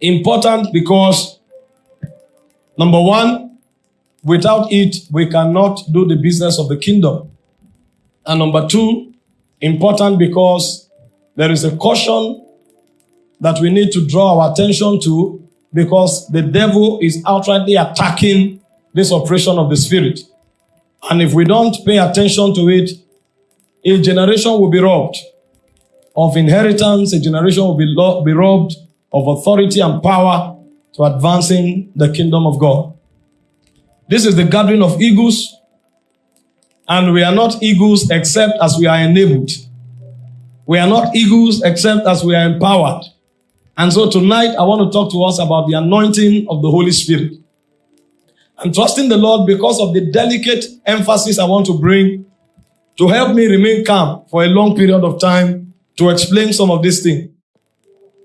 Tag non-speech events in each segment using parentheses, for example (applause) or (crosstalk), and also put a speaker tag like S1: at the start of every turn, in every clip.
S1: Important because, number one, without it, we cannot do the business of the kingdom. And number two, important because there is a caution that we need to draw our attention to because the devil is outrightly attacking this operation of the spirit. And if we don't pay attention to it, a generation will be robbed of inheritance, a generation will be, be robbed of authority and power to advancing the kingdom of God. This is the gathering of eagles, and we are not eagles except as we are enabled. We are not eagles except as we are empowered. And so tonight, I want to talk to us about the anointing of the Holy Spirit. I'm trusting the Lord because of the delicate emphasis I want to bring to help me remain calm for a long period of time to explain some of these things.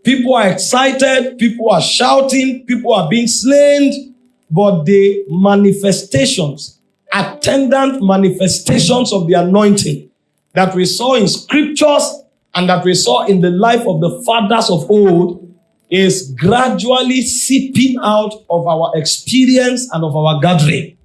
S1: People are excited, people are shouting, people are being slain, but the manifestations, attendant manifestations of the anointing that we saw in scriptures and that we saw in the life of the fathers of old is gradually seeping out of our experience and of our gathering.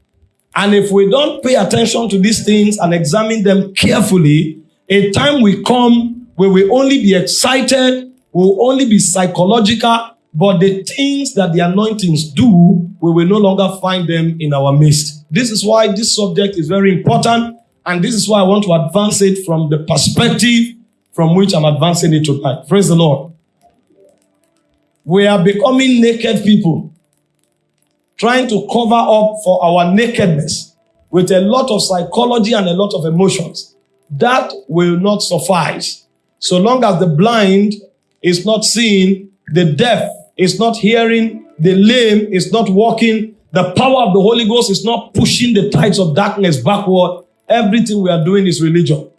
S1: And if we don't pay attention to these things and examine them carefully, a time will come where we only be excited, will only be psychological, but the things that the anointings do, we will no longer find them in our midst. This is why this subject is very important, and this is why I want to advance it from the perspective from which I'm advancing it tonight. Praise the Lord. We are becoming naked people, trying to cover up for our nakedness with a lot of psychology and a lot of emotions. That will not suffice. So long as the blind is not seeing, the deaf is not hearing, the lame is not walking, the power of the Holy Ghost is not pushing the tides of darkness backward, everything we are doing is religion.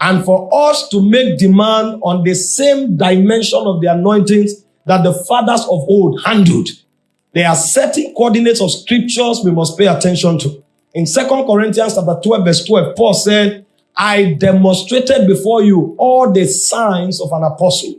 S1: And for us to make demand on the same dimension of the anointings that the fathers of old handled, there are certain coordinates of scriptures we must pay attention to. In Second Corinthians chapter 12, verse 12, Paul said, I demonstrated before you all the signs of an apostle.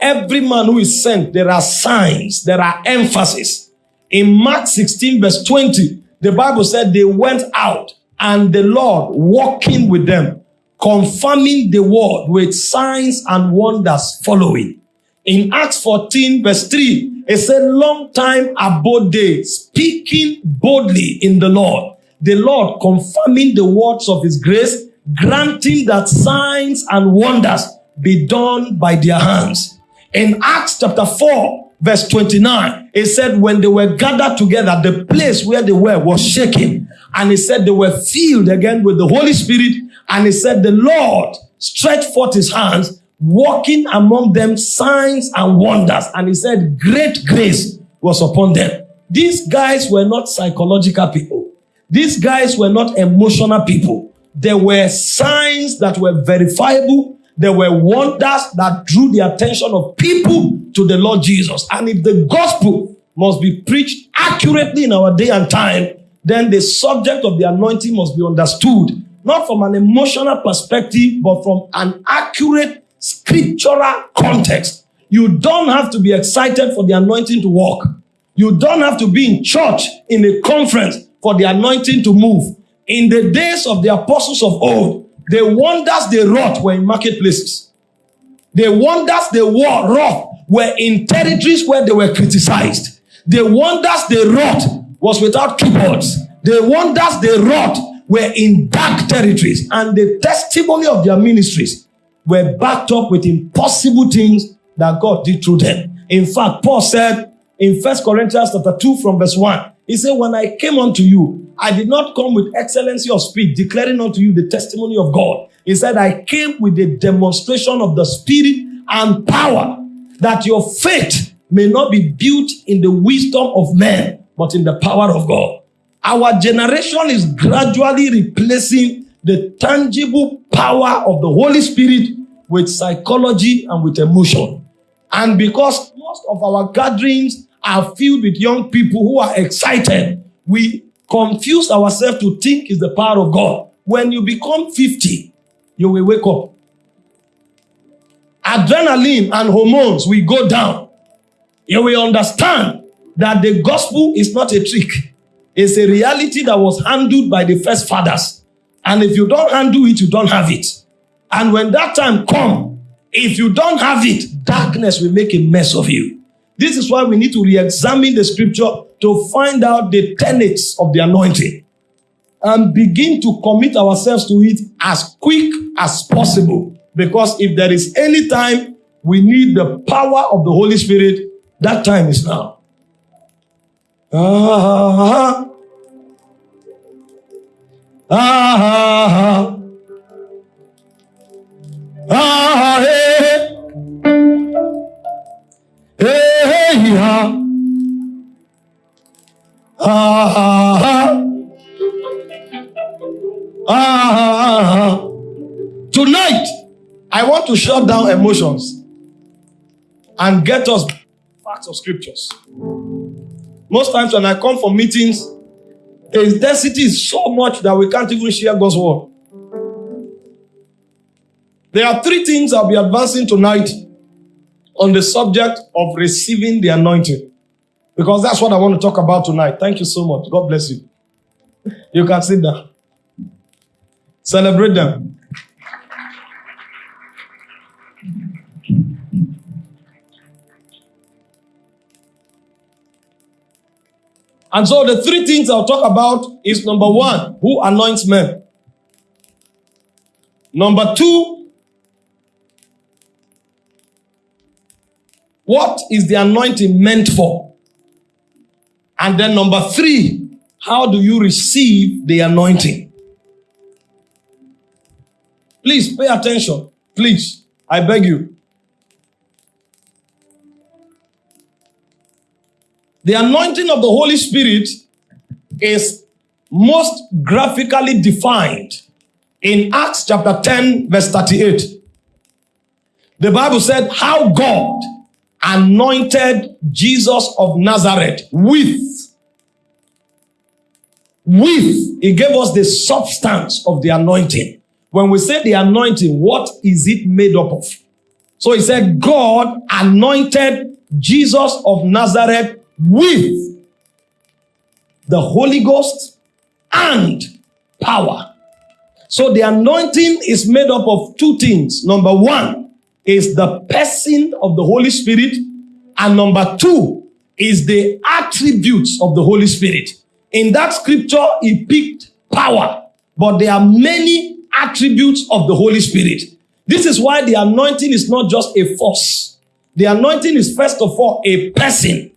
S1: Every man who is sent, there are signs, there are emphasis. In Mark 16, verse 20, the Bible said they went out and the Lord walking with them, confirming the word with signs and wonders following. In Acts 14, verse 3, it said, long time abode they, speaking boldly in the Lord. The Lord confirming the words of his grace, granting that signs and wonders be done by their hands. In Acts chapter 4, verse 29, it said, when they were gathered together, the place where they were was shaking. And he said they were filled again with the Holy Spirit. And he said, the Lord stretched forth his hands, walking among them signs and wonders. And he said, great grace was upon them. These guys were not psychological people. These guys were not emotional people. There were signs that were verifiable. There were wonders that drew the attention of people to the Lord Jesus. And if the gospel must be preached accurately in our day and time, then the subject of the anointing must be understood, not from an emotional perspective, but from an accurate scriptural context. You don't have to be excited for the anointing to work. You don't have to be in church in a conference for the anointing to move. In the days of the apostles of old, the wonders they wrought were in marketplaces. The wonders they wrought were in territories where they were criticized. The wonders they wrought was without keyboards. The wonders they wrought were in dark territories. And the testimony of their ministries were backed up with impossible things that God did through them. In fact, Paul said in First Corinthians chapter 2 from verse 1, he said, When I came unto you, I did not come with excellency of speech, declaring unto you the testimony of God. He said, I came with the demonstration of the Spirit and power, that your faith may not be built in the wisdom of men, but in the power of God. Our generation is gradually replacing the tangible power of the Holy Spirit with psychology and with emotion. And because most of our gatherings are filled with young people who are excited, we confuse ourselves to think is the power of God. When you become 50, you will wake up. Adrenaline and hormones will go down. you will understand that the gospel is not a trick. It's a reality that was handled by the first fathers. And if you don't handle it, you don't have it. And when that time come, if you don't have it, darkness will make a mess of you. This is why we need to re-examine the scripture to find out the tenets of the anointing and begin to commit ourselves to it as quick as possible. Because if there is any time we need the power of the Holy Spirit, that time is now. Ah, ah, ah, ah, ah, hey, (laughs) Tonight, I want to shut down emotions and get us facts of scriptures. Most times when I come for meetings, the density is so much that we can't even share God's word. There are three things I'll be advancing tonight on the subject of receiving the anointing. Because that's what I want to talk about tonight. Thank you so much. God bless you. You can sit down. Celebrate them. And so the three things I'll talk about is number one, who anoints men. Number two, what is the anointing meant for? And then number three, how do you receive the anointing? Please pay attention. Please, I beg you. The anointing of the Holy Spirit is most graphically defined in Acts chapter 10, verse 38. The Bible said how God anointed Jesus of Nazareth with, with, he gave us the substance of the anointing. When we say the anointing, what is it made up of? So he said, God anointed Jesus of Nazareth with the Holy Ghost and power. So the anointing is made up of two things. Number one is the person of the Holy Spirit. And number two is the attributes of the Holy Spirit. In that scripture, he picked power, but there are many attributes of the Holy Spirit. This is why the anointing is not just a force. The anointing is first of all a person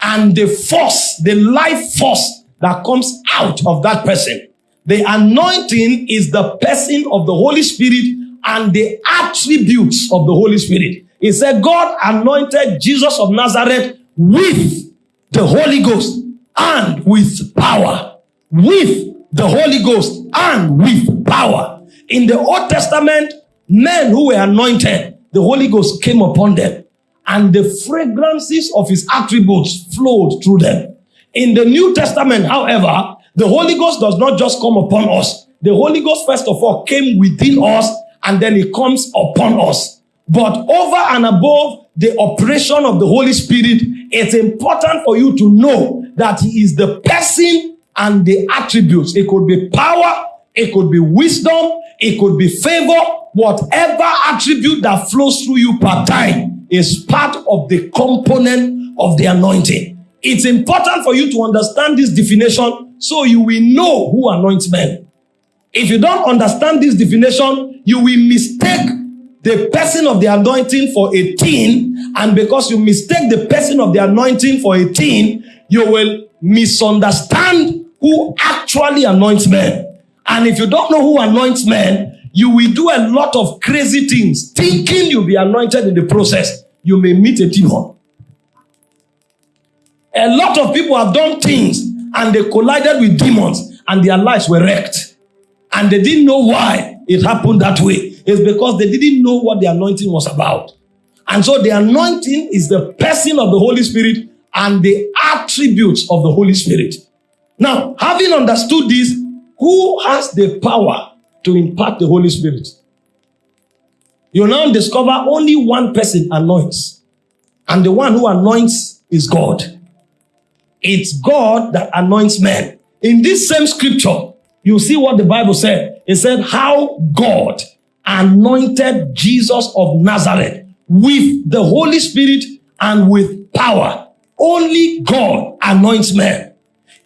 S1: and the force, the life force that comes out of that person. The anointing is the person of the Holy Spirit and the attributes of the Holy Spirit. He said, God anointed Jesus of Nazareth with the Holy Ghost and with power. With the Holy Ghost and with power. In the Old Testament, men who were anointed, the Holy Ghost came upon them and the fragrances of his attributes flowed through them. In the New Testament, however, the Holy Ghost does not just come upon us. The Holy Ghost, first of all, came within us and then it comes upon us. But over and above the operation of the Holy Spirit, it's important for you to know that He is the person and the attributes. It could be power, it could be wisdom, it could be favor, whatever attribute that flows through you part time is part of the component of the anointing. It's important for you to understand this definition so you will know who anoints men. If you don't understand this definition, you will mistake the person of the anointing for a teen, and because you mistake the person of the anointing for a teen, you will misunderstand who actually anoints men. And if you don't know who anoints men, you will do a lot of crazy things, thinking you'll be anointed in the process. You may meet a demon. A lot of people have done things and they collided with demons and their lives were wrecked. And they didn't know why it happened that way. It's because they didn't know what the anointing was about. And so the anointing is the person of the Holy Spirit and the attributes of the Holy Spirit. Now, having understood this, who has the power to impart the Holy Spirit. You now discover only one person anoints. And the one who anoints is God. It's God that anoints men. In this same scripture, you see what the Bible said. It said how God anointed Jesus of Nazareth with the Holy Spirit and with power. Only God anoints men.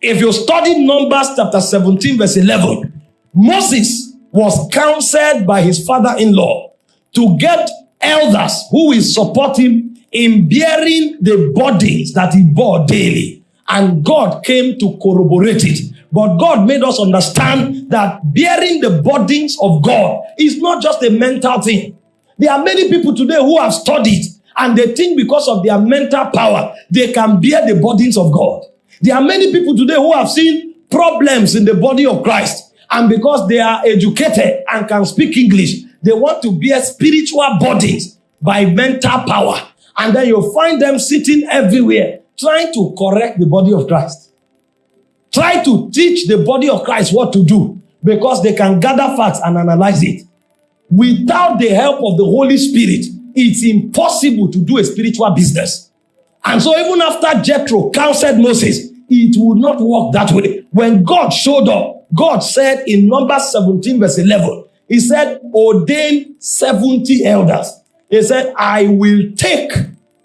S1: If you study Numbers chapter 17 verse 11, Moses was counseled by his father-in-law to get elders who will support him in bearing the bodies that he bore daily. And God came to corroborate it. But God made us understand that bearing the burdens of God is not just a mental thing. There are many people today who have studied and they think because of their mental power, they can bear the burdens of God. There are many people today who have seen problems in the body of Christ. And because they are educated and can speak English, they want to bear spiritual burdens by mental power. And then you'll find them sitting everywhere trying to correct the body of Christ. Try to teach the body of Christ what to do because they can gather facts and analyze it. Without the help of the Holy Spirit, it's impossible to do a spiritual business. And so even after Jethro counseled Moses, it would not work that way. When God showed up, God said in Numbers 17 verse 11, he said, ordain 70 elders. He said, I will take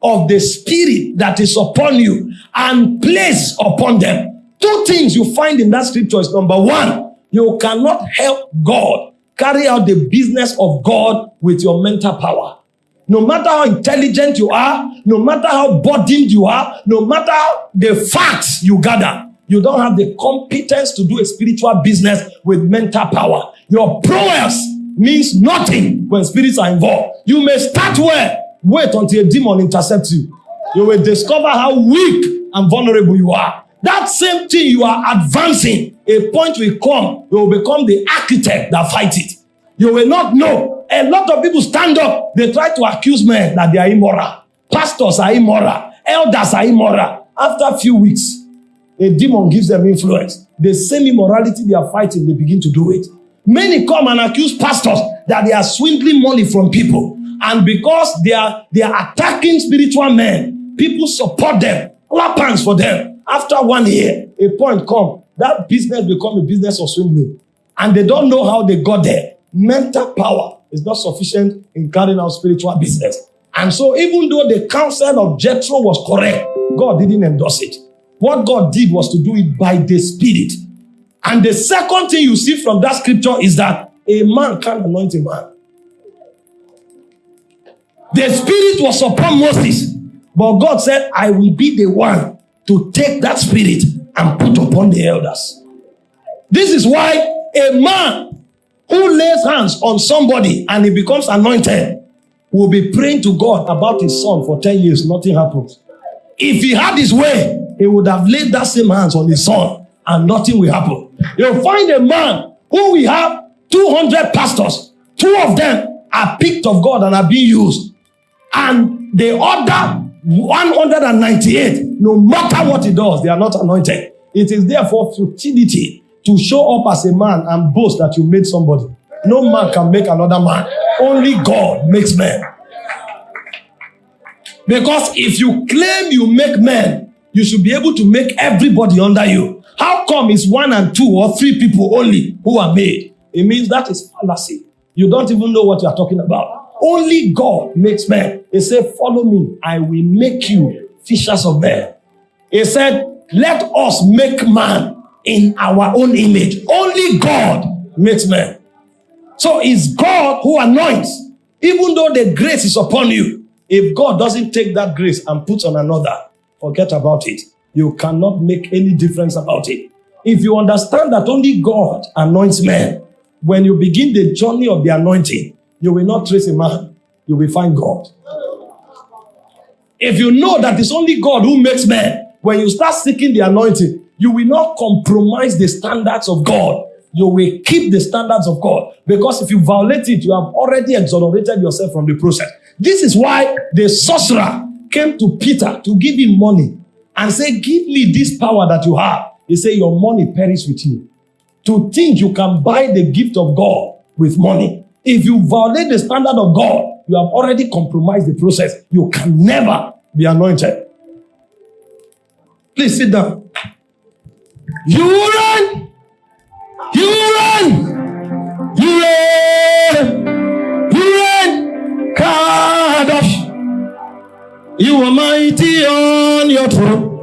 S1: of the spirit that is upon you and place upon them. Two things you find in that scripture is number one, you cannot help God carry out the business of God with your mental power. No matter how intelligent you are, no matter how burdened you are, no matter the facts you gather, you don't have the competence to do a spiritual business with mental power. Your prowess means nothing when spirits are involved. You may start where? Wait until a demon intercepts you. You will discover how weak and vulnerable you are. That same thing you are advancing, a point will come, you will become the architect that fight it. You will not know. A lot of people stand up, they try to accuse men that they are immoral. Pastors are immoral. Elders are immoral. After a few weeks, a demon gives them influence. The same immorality they are fighting, they begin to do it. Many come and accuse pastors that they are swindling money from people. And because they are, they are attacking spiritual men, people support them, clap hands for them. After one year, a point come, that business become a business of swindling. And they don't know how they got there. Mental power is not sufficient in carrying out spiritual business. And so even though the counsel of Jethro was correct, God didn't endorse it. What God did was to do it by the Spirit. And the second thing you see from that scripture is that a man can't anoint a man. The Spirit was upon Moses, but God said, I will be the one to take that Spirit and put upon the elders. This is why a man who lays hands on somebody and he becomes anointed will be praying to God about his son for 10 years, nothing happens. If he had his way, he would have laid that same hands on his son and nothing will happen. You'll find a man who we have 200 pastors, two of them are picked of God and are being used. And the other 198, no matter what he does, they are not anointed. It is therefore futility to show up as a man and boast that you made somebody. No man can make another man. Only God makes men. Because if you claim you make men, you should be able to make everybody under you. How come it's one and two or three people only who are made? It means that is fallacy. You don't even know what you are talking about. Only God makes men. He said, follow me. I will make you fishers of men. He said, let us make man in our own image. Only God makes man. So it's God who anoints. Even though the grace is upon you, if God doesn't take that grace and put on another, forget about it. You cannot make any difference about it. If you understand that only God anoints men, when you begin the journey of the anointing, you will not trace a man, you will find God. If you know that it's only God who makes men, when you start seeking the anointing, you will not compromise the standards of God. You will keep the standards of God. Because if you violate it, you have already exonerated yourself from the process. This is why the sorcerer came to Peter to give him money and say, give me this power that you have. He said, your money perish with you. To think you can buy the gift of God with money if you violate the standard of God, you have already compromised the process. You can never be anointed. Please sit down. You run. You run. You run. You run. Kadosh. You are mighty on your throne.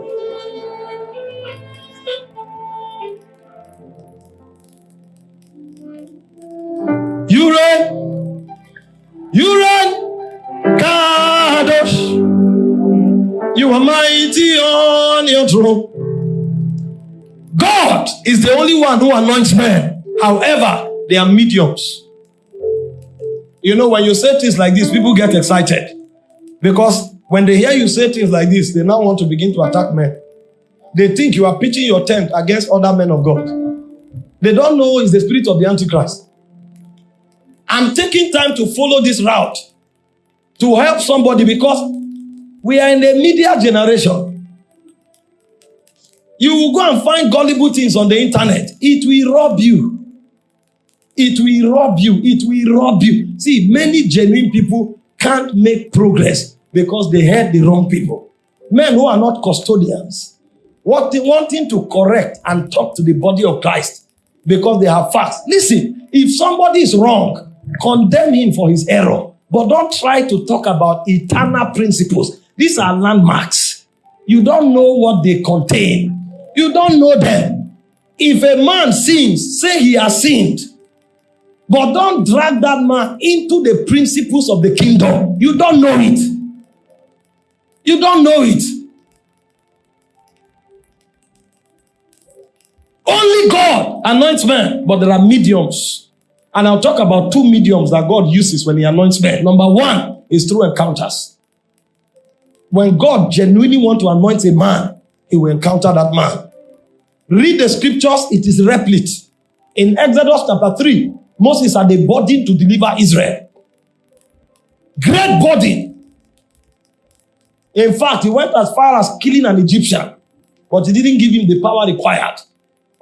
S1: You reign. Kadosh. You are mighty on your throne. God is the only one who anoints men. However, they are mediums. You know, when you say things like this, people get excited. Because when they hear you say things like this, they now want to begin to attack men. They think you are pitching your tent against other men of God. They don't know it's the spirit of the Antichrist. I'm taking time to follow this route to help somebody because we are in the media generation. You will go and find gullible things on the internet. It will rob you. It will rob you. It will rob you. See, many genuine people can't make progress because they had the wrong people. Men who are not custodians, what they wanting to correct and talk to the body of Christ because they have facts. Listen, if somebody is wrong, condemn him for his error, but don't try to talk about eternal principles. These are landmarks. You don't know what they contain. You don't know them. If a man sins, say he has sinned. But don't drag that man into the principles of the kingdom. You don't know it. You don't know it. Only God anoints men, but there are mediums. And I'll talk about two mediums that God uses when he anoints men. Number one is through encounters. When God genuinely want to anoint a man, he will encounter that man. Read the scriptures, it is replete. In Exodus chapter 3, Moses had a burden to deliver Israel. Great burden. In fact, he went as far as killing an Egyptian, but he didn't give him the power required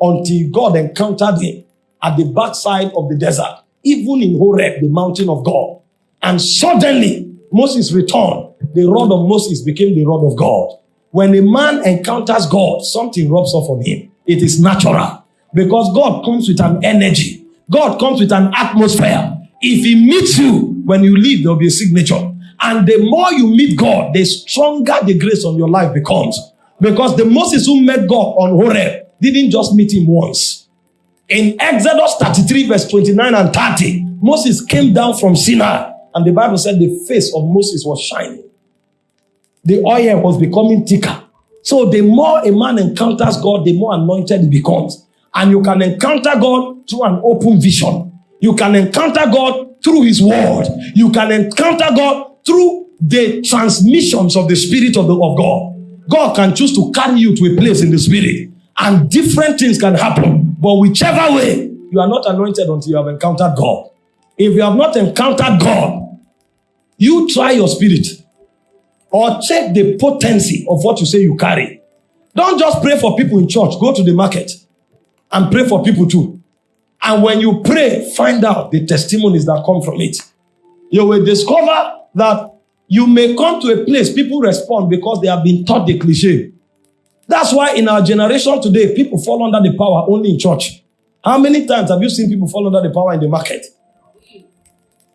S1: until God encountered him at the backside of the desert, even in Horeb, the mountain of God. And suddenly, Moses returned. The rod of Moses became the rod of God. When a man encounters God, something rubs off on him. It is natural because God comes with an energy. God comes with an atmosphere. If he meets you, when you leave, there'll be a signature. And the more you meet God, the stronger the grace on your life becomes. Because the Moses who met God on Horeb didn't just meet him once. In Exodus 33, verse 29 and 30, Moses came down from Sinai, and the Bible said the face of Moses was shining. The oil was becoming thicker. So the more a man encounters God, the more anointed he becomes. And you can encounter God through an open vision. You can encounter God through his word. You can encounter God through the transmissions of the Spirit of, the, of God. God can choose to carry you to a place in the Spirit, and different things can happen. But whichever way, you are not anointed until you have encountered God. If you have not encountered God, you try your spirit or check the potency of what you say you carry. Don't just pray for people in church. Go to the market and pray for people too. And when you pray, find out the testimonies that come from it. You will discover that you may come to a place people respond because they have been taught the cliche. That's why in our generation today, people fall under the power only in church. How many times have you seen people fall under the power in the market?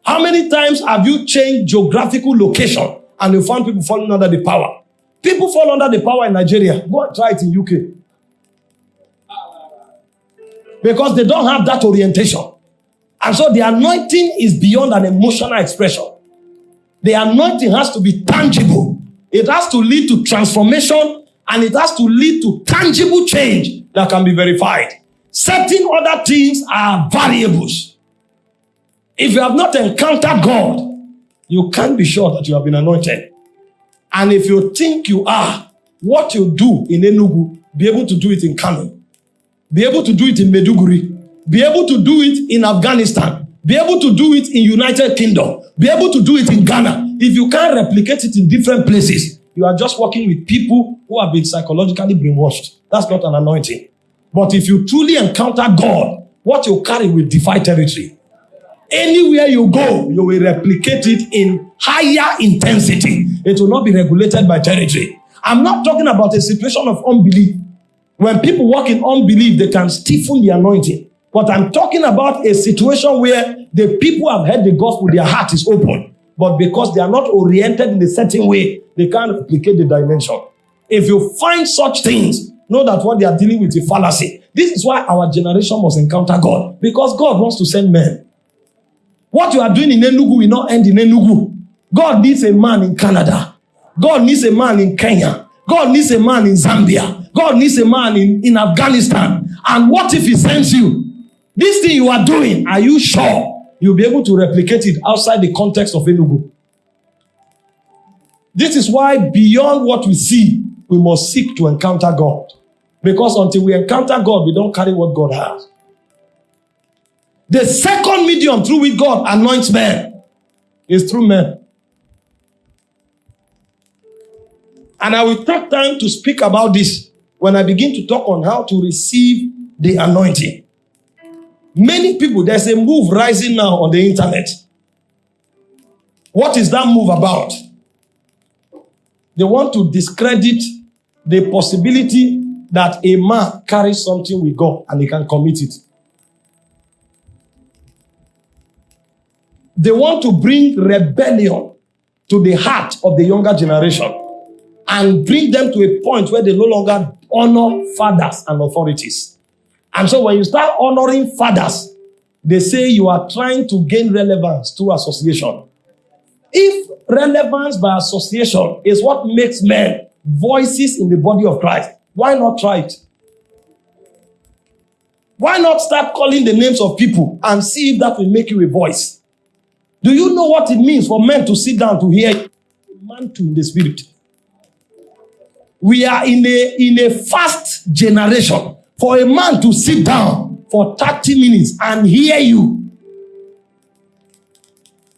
S1: How many times have you changed geographical location and you found people falling under the power? People fall under the power in Nigeria. Go and try it in UK. Because they don't have that orientation. And so the anointing is beyond an emotional expression. The anointing has to be tangible. It has to lead to transformation and it has to lead to tangible change that can be verified. Certain other things are variables. If you have not encountered God, you can't be sure that you have been anointed. And if you think you are, what you do in Enugu, be able to do it in Kano, be able to do it in Maiduguri, be able to do it in Afghanistan, be able to do it in United Kingdom, be able to do it in Ghana. If you can't replicate it in different places, you are just working with people who have been psychologically brainwashed. That's not an anointing. But if you truly encounter God, what you carry will defy territory. Anywhere you go, you will replicate it in higher intensity. It will not be regulated by territory. I'm not talking about a situation of unbelief. When people walk in unbelief, they can stiffen the anointing. But I'm talking about a situation where the people have heard the gospel, their heart is open. But because they are not oriented in a certain way, they can't replicate the dimension. If you find such things, know that what they are dealing with is fallacy. This is why our generation must encounter God. Because God wants to send men. What you are doing in Enugu will not end in Enugu. God needs a man in Canada. God needs a man in Kenya. God needs a man in Zambia. God needs a man in, in Afghanistan. And what if he sends you? This thing you are doing, are you sure you'll be able to replicate it outside the context of Enugu? This is why beyond what we see, we must seek to encounter God. Because until we encounter God, we don't carry what God has. The second medium through which God anoints men is through men. And I will take time to speak about this when I begin to talk on how to receive the anointing. Many people, there's a move rising now on the internet. What is that move about? They want to discredit the possibility that a man carries something with God and he can commit it. They want to bring rebellion to the heart of the younger generation and bring them to a point where they no longer honor fathers and authorities. And so when you start honoring fathers, they say you are trying to gain relevance through association. If relevance by association is what makes men voices in the body of Christ, why not try it? Why not start calling the names of people and see if that will make you a voice? Do you know what it means for men to sit down to hear a man to in the spirit? We are in a, in a fast generation. For a man to sit down for 30 minutes and hear you,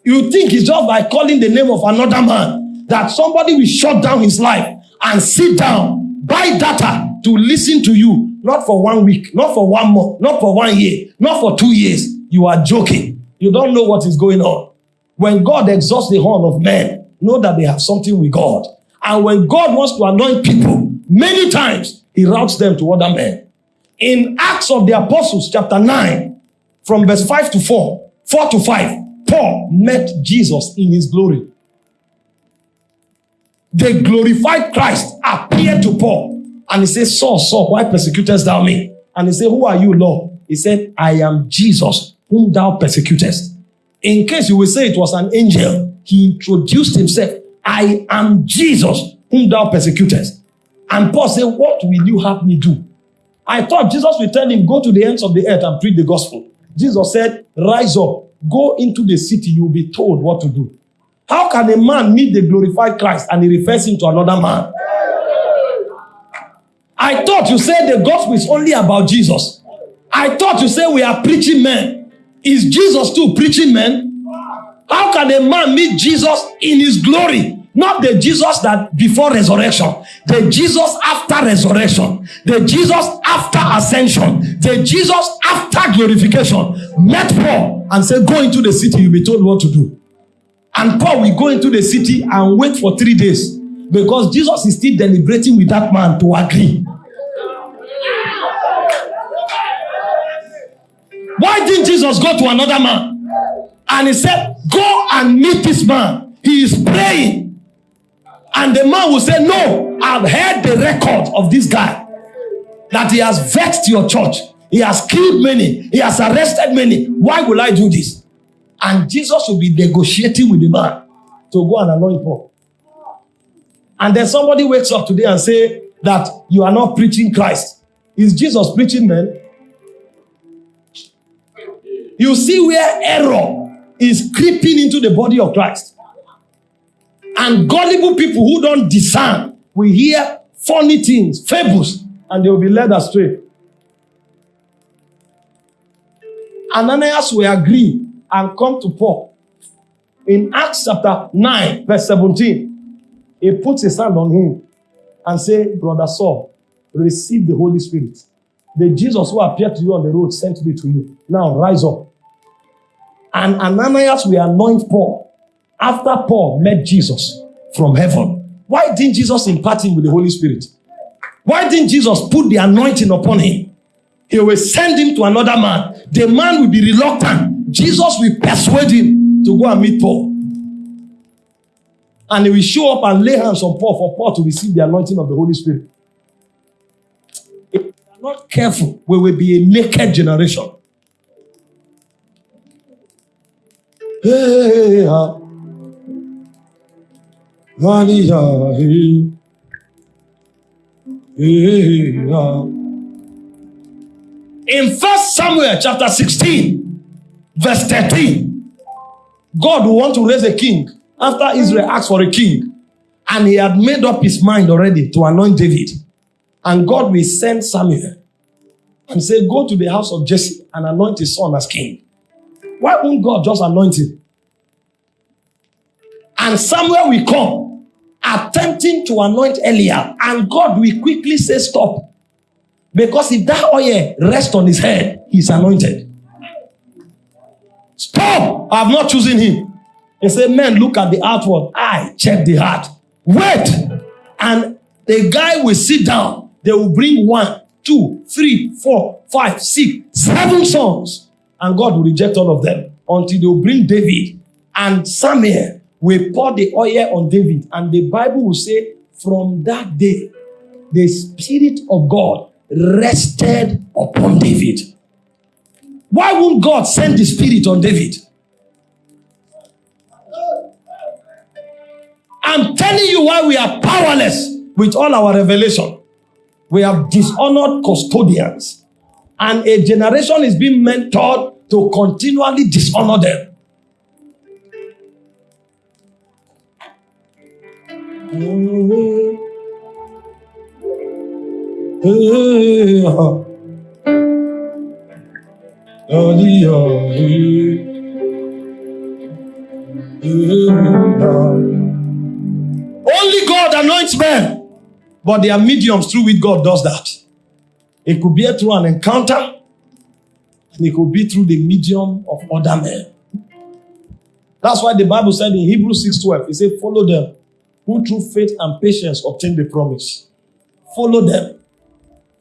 S1: you think it's just by calling the name of another man that somebody will shut down his life and sit down, buy data to listen to you, not for one week, not for one month, not for one year, not for two years. You are joking. You don't know what is going on. When God exhausts the horn of men, know that they have something with God. And when God wants to anoint people, many times he routes them to other men. In Acts of the Apostles, chapter 9, from verse 5 to 4, 4 to 5, Paul met Jesus in his glory. The glorified Christ appeared to Paul and he said, Saul, Saul, why persecutest thou me? And he said, Who are you, Lord? He said, I am Jesus, whom thou persecutest. In case you will say it was an angel, he introduced himself I am Jesus whom thou persecutest. And Paul said, What will you have me do? I thought Jesus would tell him, Go to the ends of the earth and preach the gospel. Jesus said, Rise up, go into the city, you'll be told what to do. How can a man meet the glorified Christ and he refers him to another man? I thought you said the gospel is only about Jesus. I thought you said we are preaching men. Is Jesus too preaching men? How can a man meet Jesus in his glory? Not the Jesus that before resurrection, the Jesus after resurrection, the Jesus after ascension, the Jesus after glorification. Met Paul and said, Go into the city, you'll be told what to do. And Paul will go into the city and wait for three days because Jesus is still deliberating with that man to agree. Why didn't Jesus go to another man? And he said, Go and meet this man. He is praying. And the man will say, No, I've heard the record of this guy that he has vexed your church. He has killed many. He has arrested many. Why will I do this? And Jesus will be negotiating with the man to go and anoint Paul. And then somebody wakes up today and say that you are not preaching Christ. Is Jesus preaching man? You see where error is creeping into the body of Christ. And gullible people who don't discern will hear funny things, fables, and they will be led astray. Ananias will agree and come to Paul. In Acts chapter 9, verse 17, he puts his hand on him and say, Brother Saul, receive the Holy Spirit. The Jesus who appeared to you on the road sent me to you. Now rise up. And Ananias will anoint Paul after Paul met Jesus from heaven. Why didn't Jesus impart him with the Holy Spirit? Why didn't Jesus put the anointing upon him? He will send him to another man. The man will be reluctant. Jesus will persuade him to go and meet Paul. And he will show up and lay hands on Paul for Paul to receive the anointing of the Holy Spirit. If we are not careful, we will be a naked generation. In First Samuel chapter 16, verse 13, God will want to raise a king after Israel asked for a king. And he had made up his mind already to anoint David. And God will send Samuel and say, Go to the house of Jesse and anoint his son as king. Why won't God just anoint him? And Samuel will come, attempting to anoint Eliab, and God will quickly say, Stop. Because if that oil rests on his head, he's anointed. Stop! I have not chosen him. He said, Men, look at the outward. I check the heart. Wait! And the guy will sit down. They will bring one, two, three, four, five, six, seven sons. And God will reject all of them until they will bring David. And Samuel will pour the oil on David. And the Bible will say, from that day, the Spirit of God rested upon David. Why won't God send the Spirit on David? I'm telling you why we are powerless with all our revelation. We have dishonored custodians. And a generation is being mentored to continually dishonor them. Mm-hmm. Mm-hmm. Only God anoints men, but there are mediums through which God does that. It could be through an encounter, and it could be through the medium of other men. That's why the Bible said in Hebrews 6:12, it said, Follow them who through faith and patience obtain the promise. Follow them.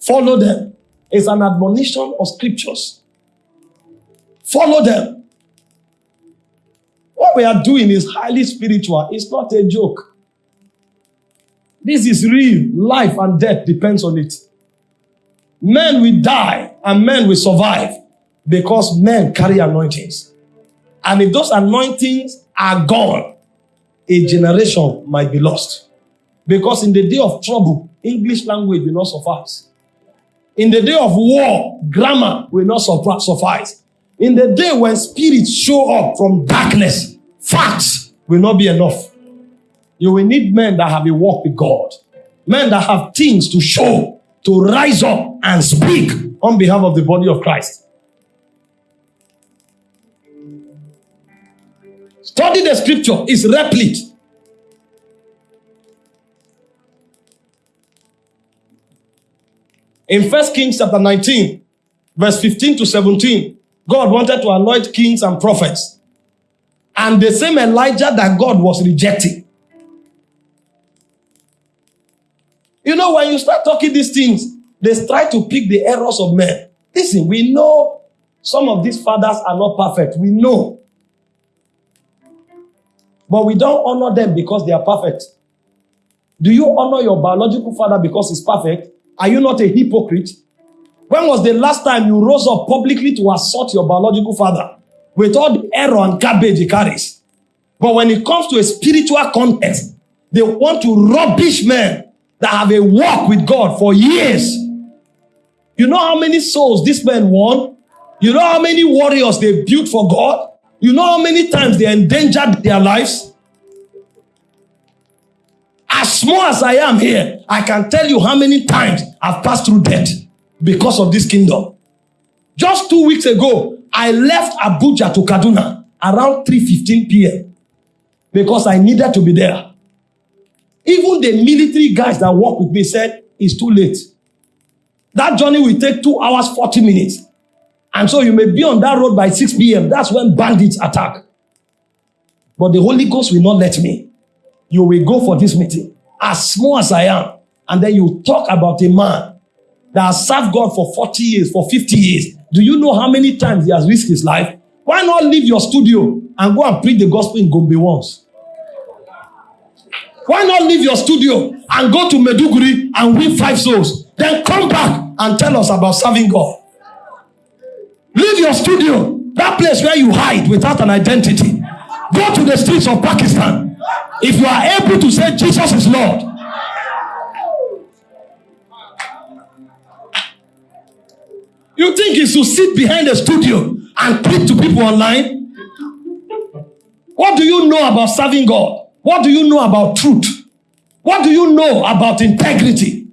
S1: Follow them. It's an admonition of scriptures. Follow them. What we are doing is highly spiritual. It's not a joke. This is real. Life and death depends on it. Men will die and men will survive because men carry anointings. And if those anointings are gone, a generation might be lost. Because in the day of trouble, English language will not suffice. In the day of war, grammar will not suffice. In the day when spirits show up from darkness, facts will not be enough. You will need men that have a walk with God, men that have things to show, to rise up and speak on behalf of the body of Christ. Study the scripture, it's replete. In First Kings chapter 19, verse 15 to 17, God wanted to anoint kings and prophets. And the same Elijah that God was rejecting. You know, when you start talking these things, they try to pick the errors of men. Listen, we know some of these fathers are not perfect. We know. But we don't honor them because they are perfect. Do you honor your biological father because he's perfect? Are you not a hypocrite? When was the last time you rose up publicly to assault your biological father with all the error and garbage he carries? But when it comes to a spiritual context, they want to rubbish men that have a walk with God for years. You know how many souls this man won? You know how many warriors they built for God? You know how many times they endangered their lives? As small as I am here, I can tell you how many times I've passed through death because of this kingdom. Just two weeks ago, I left Abuja to Kaduna around 3.15 p.m. because I needed to be there. Even the military guys that work with me said, it's too late. That journey will take two hours, 40 minutes. And so you may be on that road by 6 p.m. That's when bandits attack. But the Holy Ghost will not let me. You will go for this meeting. as small as I am, and then you talk about a man that has served God for 40 years, for 50 years. Do you know how many times he has risked his life? Why not leave your studio and go and preach the gospel in Gombe once? Why not leave your studio and go to Meduguri and win five souls? Then come back and tell us about serving God. Leave your studio, that place where you hide without an identity. Go to the streets of Pakistan. If you are able to say Jesus is Lord, You think he should sit behind a studio and preach to people online? What do you know about serving God? What do you know about truth? What do you know about integrity?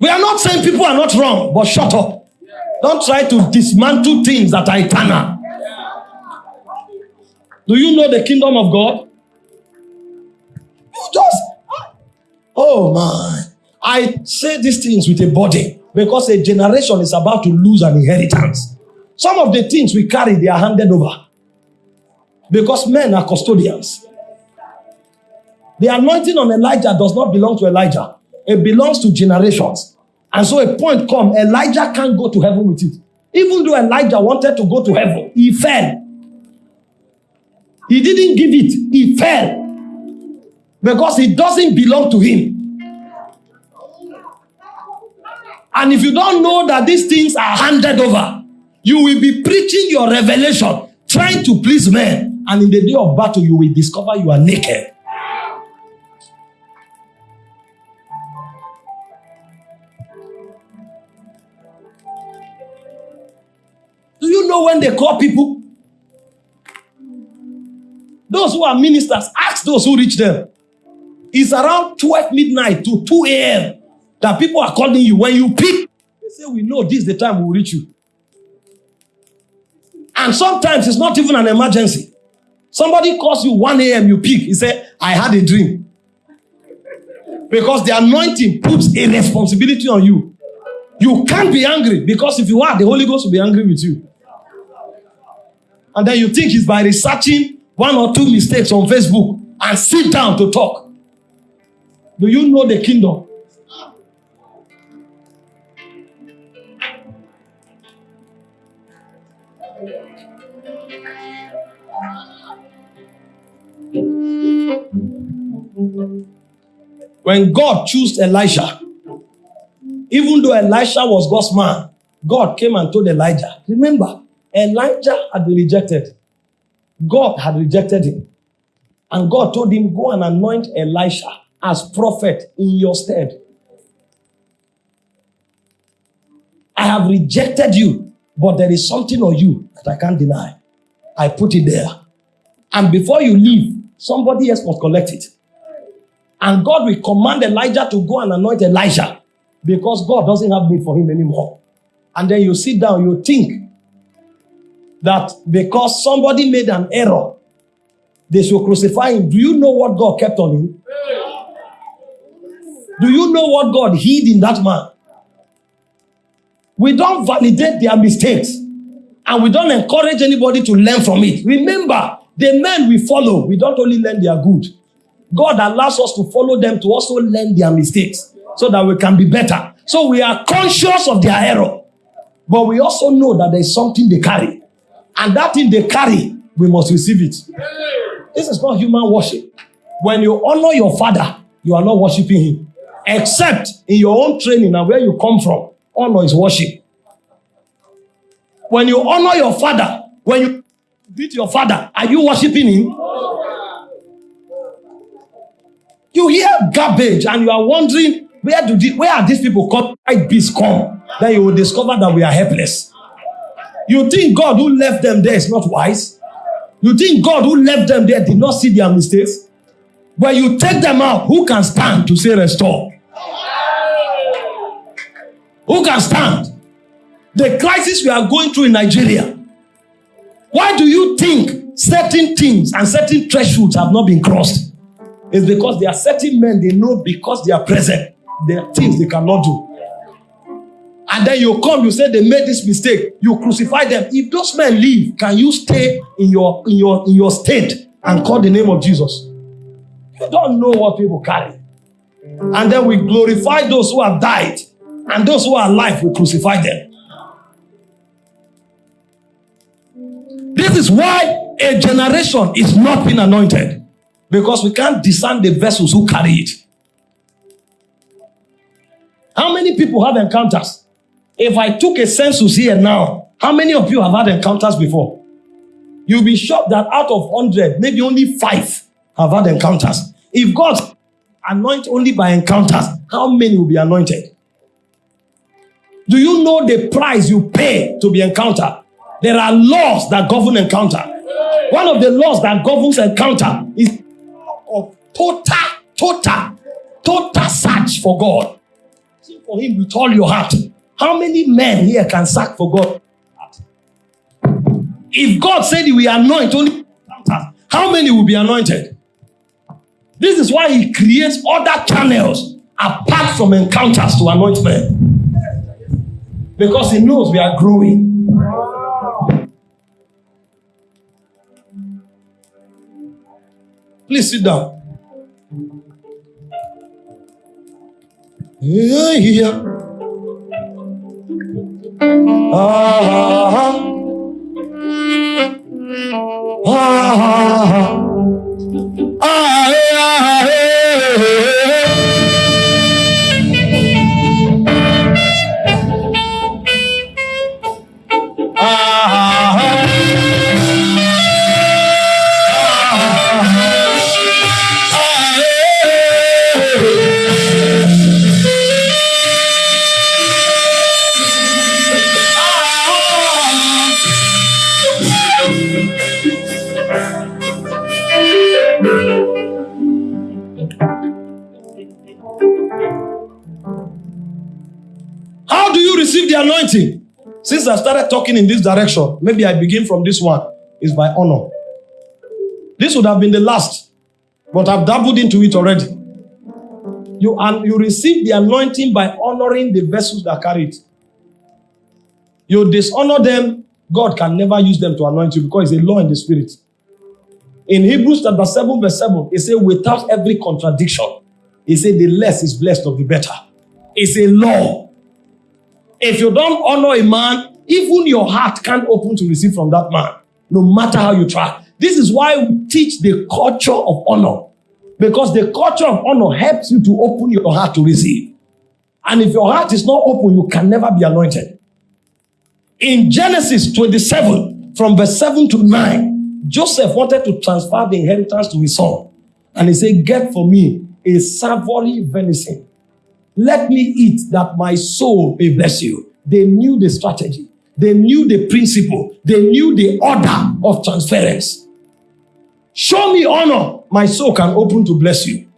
S1: We are not saying people are not wrong, but shut up. Don't try to dismantle things that are eternal. Do you know the kingdom of God? You just, ah, oh my. I say these things with a body because a generation is about to lose an inheritance. Some of the things we carry, they are handed over because men are custodians. The anointing on Elijah does not belong to Elijah, it belongs to generations. And so a point come, Elijah can't go to heaven with it. Even though Elijah wanted to go to heaven, he fell. He didn't give it, he fell. Because it doesn't belong to him. And if you don't know that these things are handed over, you will be preaching your revelation, trying to please men. And in the day of battle, you will discover you are naked. Do you know when they call people? Those who are ministers, ask those who reach them. It's around 12 midnight to 2 a.m. that people are calling you. When you pick, they say, We know this is the time we will reach you. And sometimes it's not even an emergency. Somebody calls you 1 a.m., you pick. He said, I had a dream. Because the anointing puts a responsibility on you. You can't be angry because if you are, the Holy Ghost will be angry with you. And then you think it's by researching one or two mistakes on Facebook and sit down to talk. Do you know the kingdom? When God chose Elijah, even though Elisha was God's man, God came and told Elijah, remember, Elijah had been rejected. God had rejected him. And God told him, go and anoint Elisha as prophet in your stead. I have rejected you, but there is something on you that I can't deny. I put it there. And before you leave, somebody else must collect it. And God will command Elijah to go and anoint Elijah because God doesn't have need for him anymore. And then you sit down, you think that because somebody made an error, they should crucify him. Do you know what God kept on him? Do you know what God hid in that man? We don't validate their mistakes and we don't encourage anybody to learn from it. Remember, the men we follow, we don't only learn their good. God allows us to follow them to also learn their mistakes so that we can be better. So we are conscious of their error, but we also know that there is something they carry. And that thing they carry, we must receive it. This is not human worship. When you honor your father, you are not worshiping him. Except in your own training and where you come from, honor is worship. When you honor your father, when you beat your father, are you worshiping him? You hear garbage and you are wondering where do the, where are these people? Why beasts come? Then you will discover that we are helpless. You think God who left them there is not wise? You think God who left them there did not see their mistakes? When you take them out, who can stand to say restore? Who can stand? The crisis we are going through in Nigeria. Why do you think certain things and certain thresholds have not been crossed? It's because there are certain men they know because they are present. There are things they cannot do. And then you come, you say they made this mistake, you crucify them. If those men leave, can you stay in your in your in your state and call the name of Jesus? You don't know what people carry. And then we glorify those who have died, and those who are alive, we crucify them. This is why a generation is not being anointed because we can't discern the vessels who carry it. How many people have encounters? If I took a census here now, how many of you have had encounters before? You'll be shocked that out of 100, maybe only five have had encounters. If God anoints only by encounters, how many will be anointed? Do you know the price you pay to be encountered? There are laws that govern encounter. One of the laws that governs encounter is of total, total, total search for God. Seek for Him with all your heart. How many men here can search for God? If God said will anoint only how many will be anointed? This is why He creates other channels apart from encounters to anoint men. Because He knows we are growing. Please sit down. Yeah, yeah. Ah, ah, ah, ah, ah, Since I started talking in this direction, maybe I begin from this one, is by honor. This would have been the last, but I've dabbled into it already. You, and you receive the anointing by honoring the vessels that carry it. You dishonor them, God can never use them to anoint you because it's a law in the spirit. In Hebrews chapter 7, verse 7, it says, without every contradiction, he said, the less is blessed of the better. It's a law. If you don't honor a man, even your heart can't open to receive from that man, no matter how you try. This is why we teach the culture of honor. Because the culture of honor helps you to open your heart to receive. And if your heart is not open, you can never be anointed. In Genesis 27, from verse 7 to 9, Joseph wanted to transfer the inheritance to his son. And he said, Get for me a savory venison let me eat that my soul may bless you. They knew the strategy. They knew the principle. They knew the order of transference. Show me honor. My soul can open to bless you.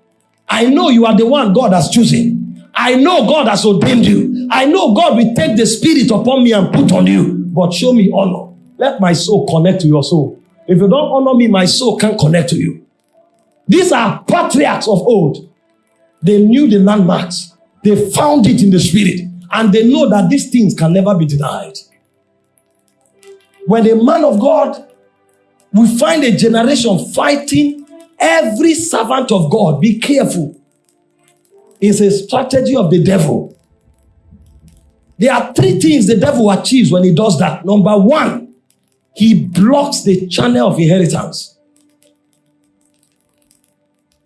S1: I know you are the one God has chosen. I know God has ordained you. I know God will take the spirit upon me and put on you. But show me honor. Let my soul connect to your soul. If you don't honor me, my soul can't connect to you. These are patriarchs of old. They knew the landmarks. They found it in the spirit and they know that these things can never be denied. When a man of God, we find a generation fighting every servant of God. Be careful. It's a strategy of the devil. There are three things the devil achieves when he does that. Number one, he blocks the channel of inheritance.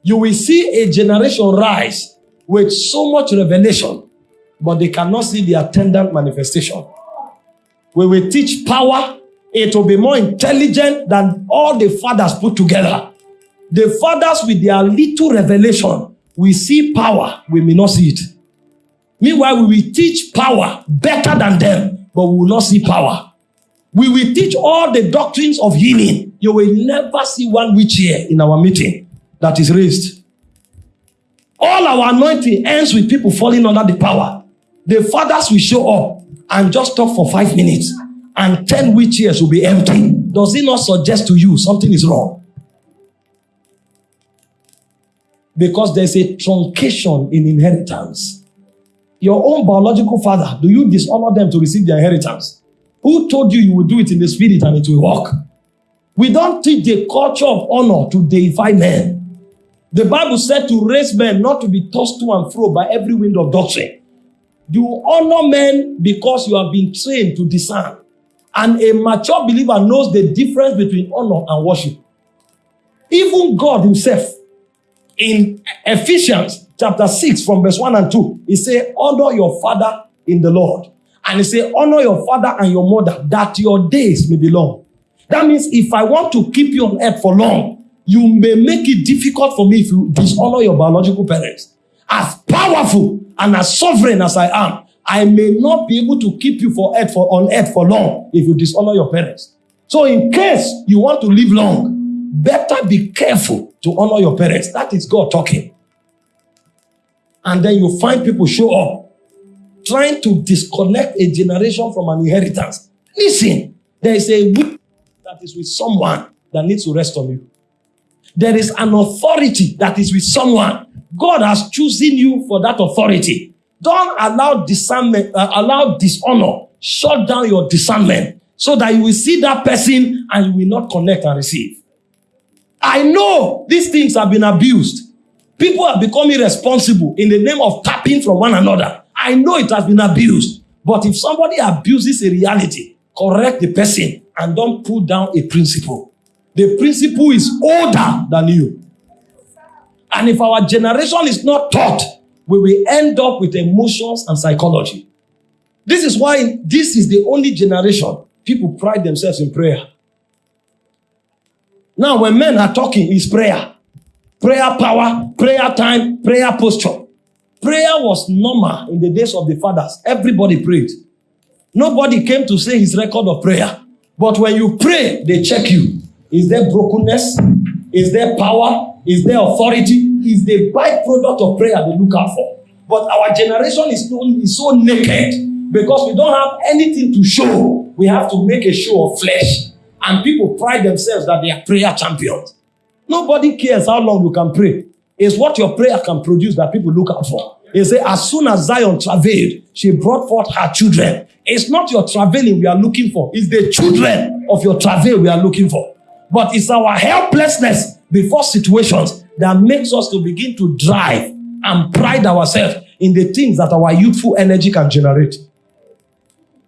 S1: You will see a generation rise with so much revelation, but they cannot see the attendant manifestation. We will teach power, it will be more intelligent than all the fathers put together. The fathers with their little revelation, we see power, we may not see it. Meanwhile, we will teach power better than them, but we will not see power. We will teach all the doctrines of healing. You will never see one witch here in our meeting that is raised. All our anointing ends with people falling under the power. The fathers will show up and just talk for five minutes and 10 witch years will be empty. Does it not suggest to you something is wrong? Because there's a truncation in inheritance. Your own biological father, do you dishonor them to receive their inheritance? Who told you you will do it in the spirit and it will work? We don't teach the culture of honor to deify men. The Bible said to raise men not to be tossed to and fro by every wind of doctrine. You honor men because you have been trained to discern. And a mature believer knows the difference between honor and worship. Even God himself, in Ephesians chapter 6 from verse 1 and 2, he say, honor your father in the Lord. And he say, honor your father and your mother that your days may be long. That means if I want to keep you on earth for long, you may make it difficult for me if you dishonor your biological parents. As powerful and as sovereign as I am, I may not be able to keep you for earth for on earth for long if you dishonor your parents. So in case you want to live long, better be careful to honor your parents. That is God talking. And then you find people show up trying to disconnect a generation from an inheritance. Listen, there is a weak that is with someone that needs to rest on you. There is an authority that is with someone. God has chosen you for that authority. Don't allow discernment, uh, allow dishonor, shut down your discernment so that you will see that person and you will not connect and receive. I know these things have been abused. People have become irresponsible in the name of tapping from one another. I know it has been abused. But if somebody abuses a reality, correct the person and don't put down a principle. The principle is older than you. And if our generation is not taught, we will end up with emotions and psychology. This is why this is the only generation people pride themselves in prayer. Now, when men are talking, it's prayer. Prayer power, prayer time, prayer posture. Prayer was normal in the days of the fathers. Everybody prayed. Nobody came to say his record of prayer. But when you pray, they check you. Is there brokenness? Is there power? Is there authority? Is the byproduct of prayer they look out for. But our generation is so, is so naked because we don't have anything to show. We have to make a show of flesh. And people pride themselves that they are prayer champions. Nobody cares how long you can pray. It's what your prayer can produce that people look out for. He said, as soon as Zion travailed, she brought forth her children. It's not your traveling we are looking for. It's the children of your travail we are looking for. But it's our helplessness before situations that makes us to begin to drive and pride ourselves in the things that our youthful energy can generate.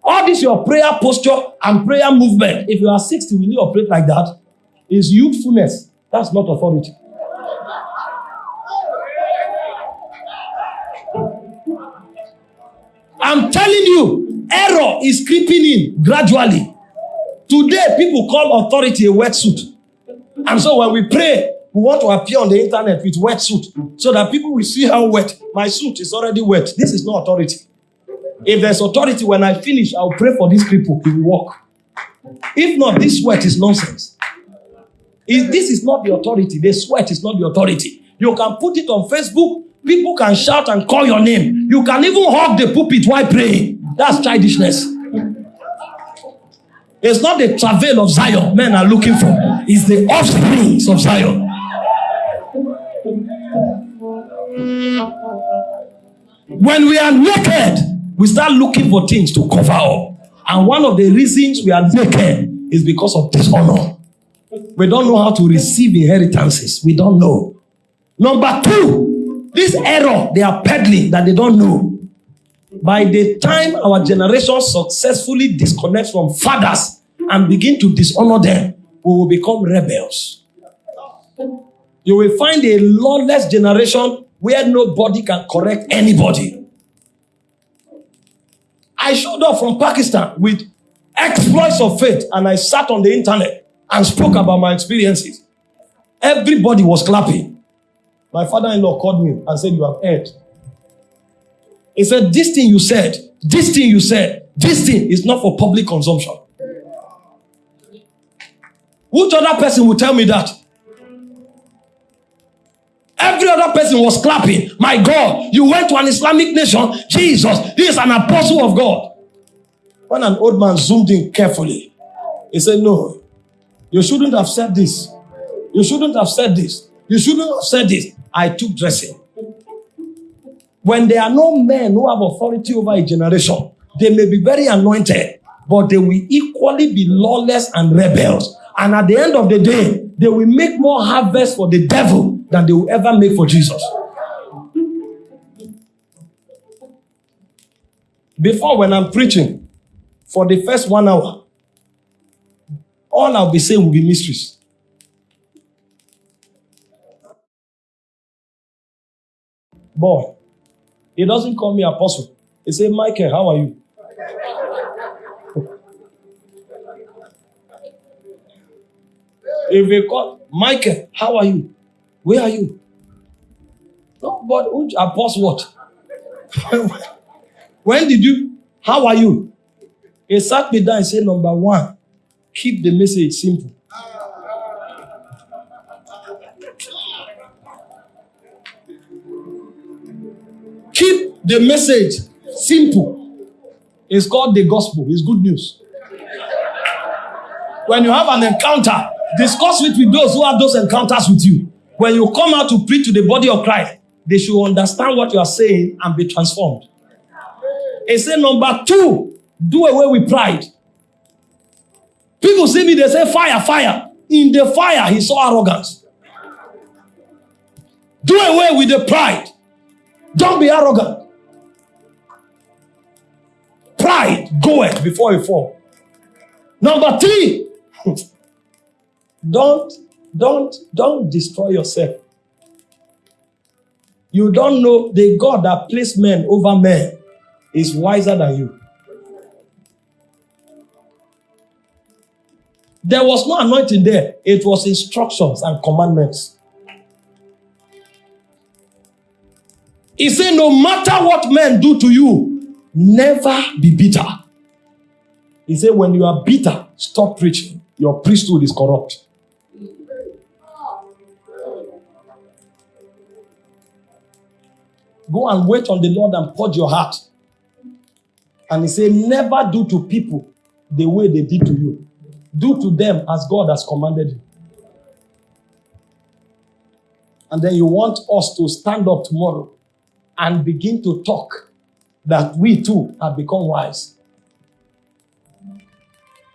S1: All this your prayer posture and prayer movement, if you are 60, will you operate like that? Is youthfulness. That's not authority. I'm telling you, error is creeping in gradually. Today, people call authority a wetsuit. And so when we pray, we want to appear on the internet with wetsuit so that people will see how wet. My suit is already wet. This is not authority. If there's authority, when I finish, I'll pray for these people. It will work. If not, this sweat is nonsense. If this is not the authority. The sweat is not the authority. You can put it on Facebook. People can shout and call your name. You can even hug the pulpit while praying. That's childishness. It's not the travail of Zion men are looking for. It's the offsprings of Zion. When we are naked, we start looking for things to cover up. And one of the reasons we are naked is because of dishonor. We don't know how to receive inheritances. We don't know. Number two, this error they are peddling that they don't know. By the time our generation successfully disconnects from fathers and begin to dishonor them, we will become rebels. You will find a lawless generation where nobody can correct anybody. I showed up from Pakistan with exploits of faith and I sat on the internet and spoke about my experiences. Everybody was clapping. My father-in-law called me and said, you have heard. He said, this thing you said, this thing you said, this thing is not for public consumption. Which other person will tell me that? Every other person was clapping. My God, you went to an Islamic nation. Jesus, this is an apostle of God. When an old man zoomed in carefully, he said, No, you shouldn't have said this. You shouldn't have said this. You shouldn't have said this. I took dressing. When there are no men who have authority over a generation, they may be very anointed, but they will equally be lawless and rebels. And at the end of the day, they will make more harvest for the devil than they will ever make for Jesus. Before, when I'm preaching for the first one hour, all I'll be saying will be mysteries. Boy, he doesn't call me apostle. He say, Michael, how are you? if they call Michael, how are you? Where are you? No, but apostle what? (laughs) when did you? How are you? He sat me down and said, number one, keep the message simple. The message simple. It's called the gospel. It's good news. When you have an encounter, discuss it with those who have those encounters with you. When you come out to preach to the body of Christ, they should understand what you are saying and be transformed. He said, number two, do away with pride. People see me, they say, fire, fire. In the fire, he saw arrogance. Do away with the pride. Don't be arrogant. Pride goeth before you fall. Number three, (laughs) don't, don't, don't destroy yourself. You don't know the God that placed men over men is wiser than you. There was no anointing there. It was instructions and commandments. He said, No matter what men do to you, never be bitter. He said, When you are bitter, stop preaching. Your priesthood is corrupt. Go and wait on the Lord and purge your heart. And he said, Never do to people the way they did to you. Do to them as God has commanded you. And then you want us to stand up tomorrow and begin to talk that we too have become wise.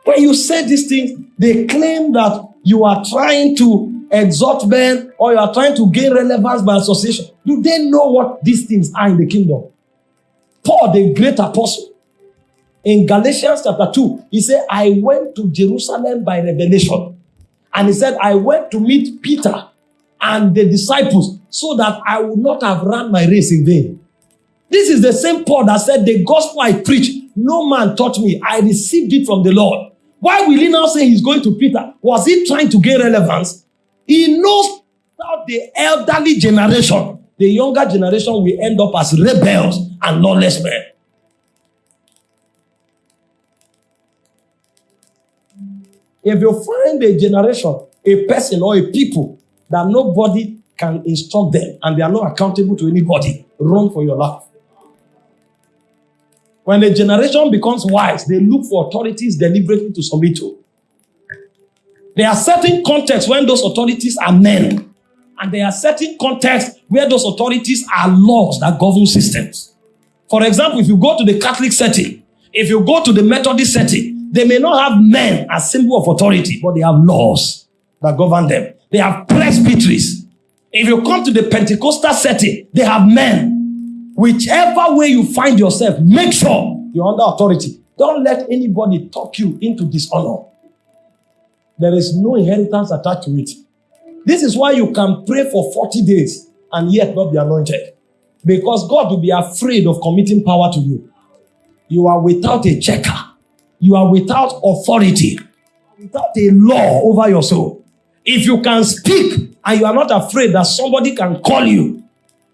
S1: When you say these things, they claim that you are trying to exhort men or you are trying to gain relevance by association. Do they know what these things are in the kingdom? Paul, the great apostle, in Galatians chapter 2, he said, I went to Jerusalem by revelation. And he said, I went to meet Peter and the disciples so that I would not have run my race in vain. This is the same Paul that said, The gospel I preach, no man taught me. I received it from the Lord. Why will he now say he's going to Peter? Was he trying to gain relevance? He knows that the elderly generation, the younger generation will end up as rebels and lawless men. If you find a generation, a person, or a people that nobody can instruct them and they are not accountable to anybody, run for your life. When a generation becomes wise, they look for authorities deliberately to submit to. There are certain contexts when those authorities are men, and there are certain contexts where those authorities are laws that govern systems. For example, if you go to the Catholic setting, if you go to the Methodist setting, they may not have men as symbol of authority, but they have laws that govern them. They have presbyteries. If you come to the Pentecostal setting, they have men. Whichever way you find yourself, make sure you're under authority. Don't let anybody talk you into dishonor. There is no inheritance attached to it. This is why you can pray for 40 days and yet not be anointed. Because God will be afraid of committing power to you. You are without a checker. you are without authority, without a law over your soul. If you can speak and you are not afraid that somebody can call you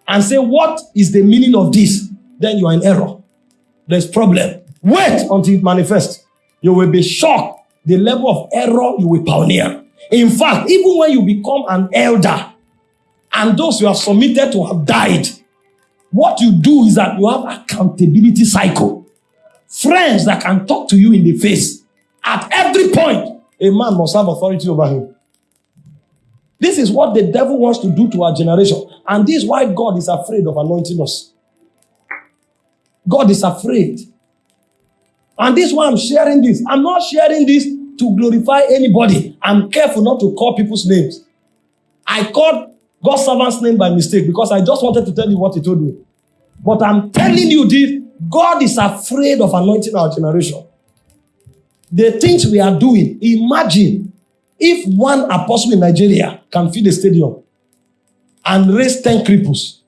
S1: and say, What is the meaning of this? Then you are in error. There's problem. Wait until it manifests. You will be shocked the level of error you will pioneer. In fact, even when you become an elder and those you have submitted to have died, what you do is that you have accountability cycle. Friends that can talk to you in the face. At every point, a man must have authority over him. This is what the devil wants to do to our generation. And this is why God is afraid of anointing us. God is afraid. And this is why I'm sharing this. I'm not sharing this to glorify anybody. I'm careful not to call people's names. I called God's servant's name by mistake because I just wanted to tell you what he told me. But I'm telling you this God is afraid of anointing our generation. The things we are doing, imagine if one apostle in Nigeria can fill a stadium and raise 10 cripples.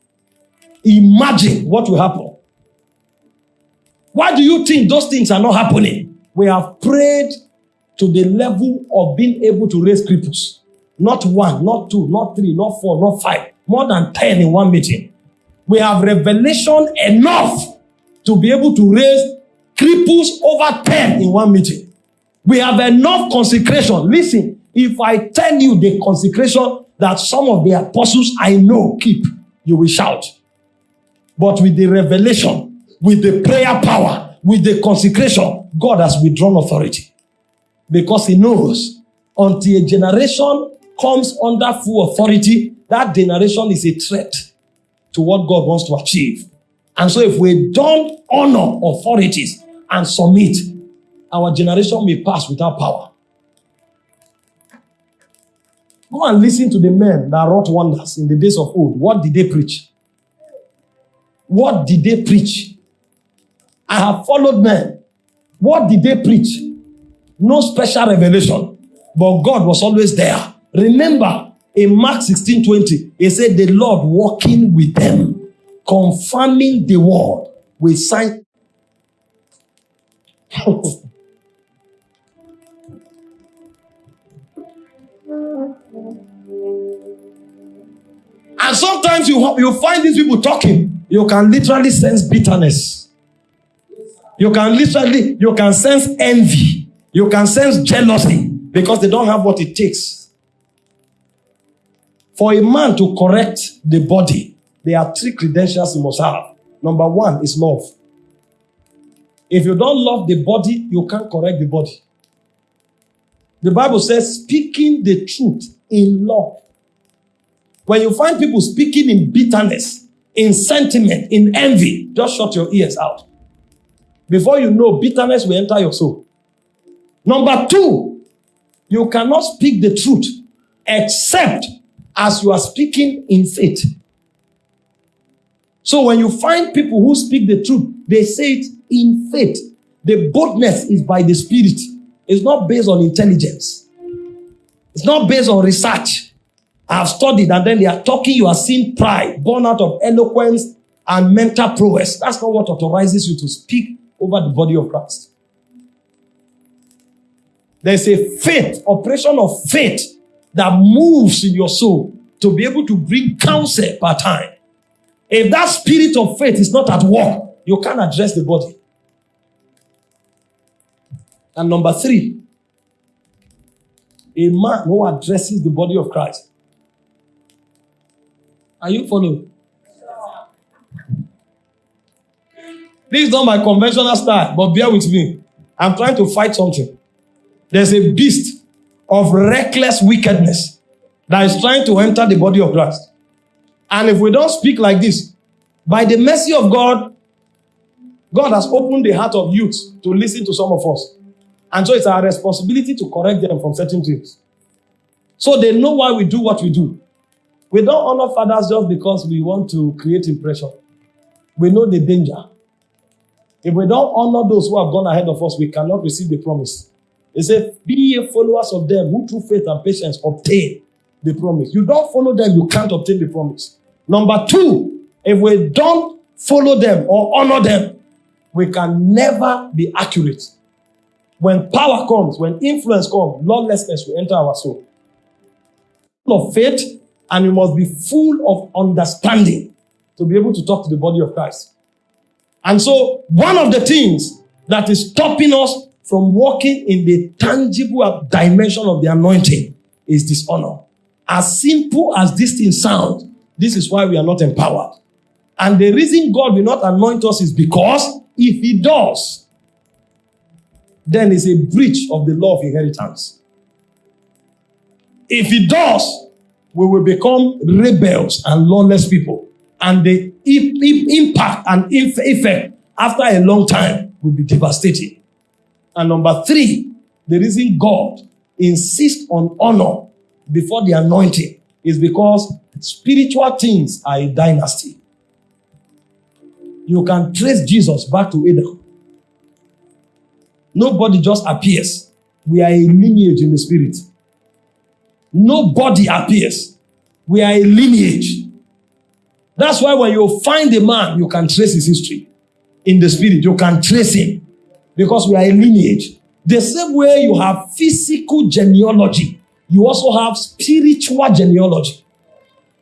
S1: Imagine what will happen. Why do you think those things are not happening? We have prayed to the level of being able to raise cripples. Not one, not two, not three, not four, not five. More than 10 in one meeting. We have revelation enough to be able to raise cripples over 10 in one meeting. We have enough consecration. Listen, if I tell you the consecration that some of the apostles I know keep, you will shout. But with the revelation, with the prayer power, with the consecration, God has withdrawn authority. Because he knows until a generation comes under full authority, that generation is a threat to what God wants to achieve. And so if we don't honor authorities and submit, our generation may pass without power. Go and listen to the men that wrought wonders in the days of old. What did they preach? What did they preach? I have followed men. What did they preach? No special revelation, but God was always there. Remember, in Mark 16 20, he said, The Lord walking with them, confirming the word with signs. (laughs) and sometimes you, you find these people talking, you can literally sense bitterness. You can literally, you can sense envy. You can sense jealousy because they don't have what it takes. For a man to correct the body, there are three credentials he must have. Number one is love. If you don't love the body, you can't correct the body. The Bible says, speaking the truth in love. When you find people speaking in bitterness, in sentiment, in envy, just shut your ears out. Before you know, bitterness will enter your soul. Number two, you cannot speak the truth except as you are speaking in faith. So when you find people who speak the truth, they say it in faith. The boldness is by the Spirit. It's not based on intelligence. It's not based on research. I've studied and then they are talking, you are seeing pride born out of eloquence and mental prowess. That's not what authorizes you to speak over the body of Christ. There's a faith, operation of faith that moves in your soul to be able to bring counsel per time. If that spirit of faith is not at work, you can't address the body. And number three, a man who addresses the body of Christ. Are you following? This is not my conventional style, but bear with me. I'm trying to fight something. There's a beast of reckless wickedness that is trying to enter the body of Christ. And if we don't speak like this, by the mercy of God, God has opened the heart of youth to listen to some of us. And so it's our responsibility to correct them from certain things. So they know why we do what we do. We don't honor fathers just because we want to create impression. We know the danger. If we don't honor those who have gone ahead of us, we cannot receive the promise. He said, Be ye followers of them who through faith and patience obtain the promise. You don't follow them, you can't obtain the promise. Number two, if we don't follow them or honor them, we can never be accurate. When power comes, when influence comes, lawlessness will enter our soul. Of faith, and you must be full of understanding to be able to talk to the body of Christ. And so, one of the things that is stopping us from walking in the tangible dimension of the anointing is dishonor. As simple as this thing sounds, this is why we are not empowered. And the reason God will not anoint us is because if He does, then it's a breach of the law of inheritance. If He does, we will become rebels and lawless people. And the impact and effect after a long time will be devastating. And number three, the reason God insists on honor before the anointing is because spiritual things are a dynasty. You can trace Jesus back to Adam. Nobody just appears. We are a lineage in the spirit. Nobody appears. We are a lineage. That's why when you find a man, you can trace his history in the spirit. You can trace him because we are a lineage. The same way you have physical genealogy, you also have spiritual genealogy.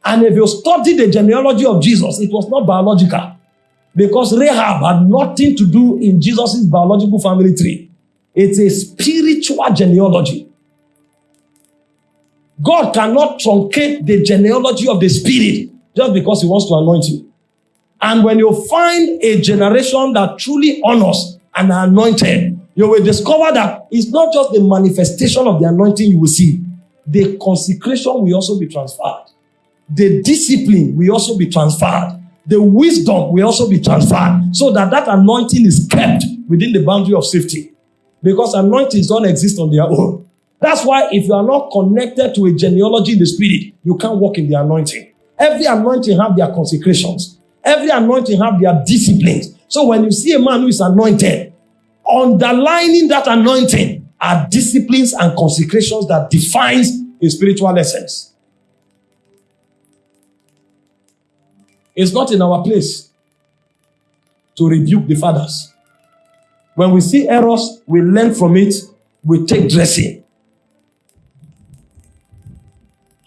S1: And if you study the genealogy of Jesus, it was not biological because Rahab had nothing to do in Jesus' biological family tree. It's a spiritual genealogy. God cannot truncate the genealogy of the spirit just because he wants to anoint you. And when you find a generation that truly honors and are anointed, you will discover that it's not just the manifestation of the anointing you will see. The consecration will also be transferred. The discipline will also be transferred. The wisdom will also be transferred so that that anointing is kept within the boundary of safety. Because anointings don't exist on their own. That's why if you are not connected to a genealogy in the spirit, you can't walk in the anointing. Every anointing have their consecrations. Every anointing have their disciplines. So when you see a man who is anointed, underlining that anointing are disciplines and consecrations that defines a spiritual essence. It's not in our place to rebuke the fathers. When we see errors, we learn from it, we take dressing.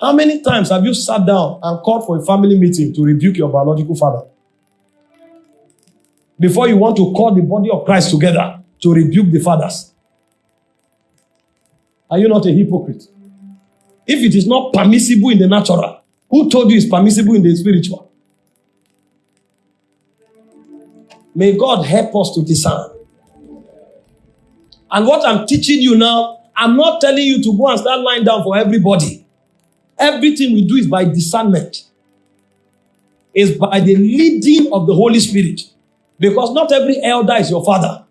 S1: How many times have you sat down and called for a family meeting to rebuke your biological father? Before you want to call the body of Christ together to rebuke the fathers. Are you not a hypocrite? If it is not permissible in the natural, who told you it's permissible in the spiritual? May God help us to discern. And what I'm teaching you now, I'm not telling you to go and start lying down for everybody. Everything we do is by discernment. Is by the leading of the Holy Spirit. Because not every elder is your father.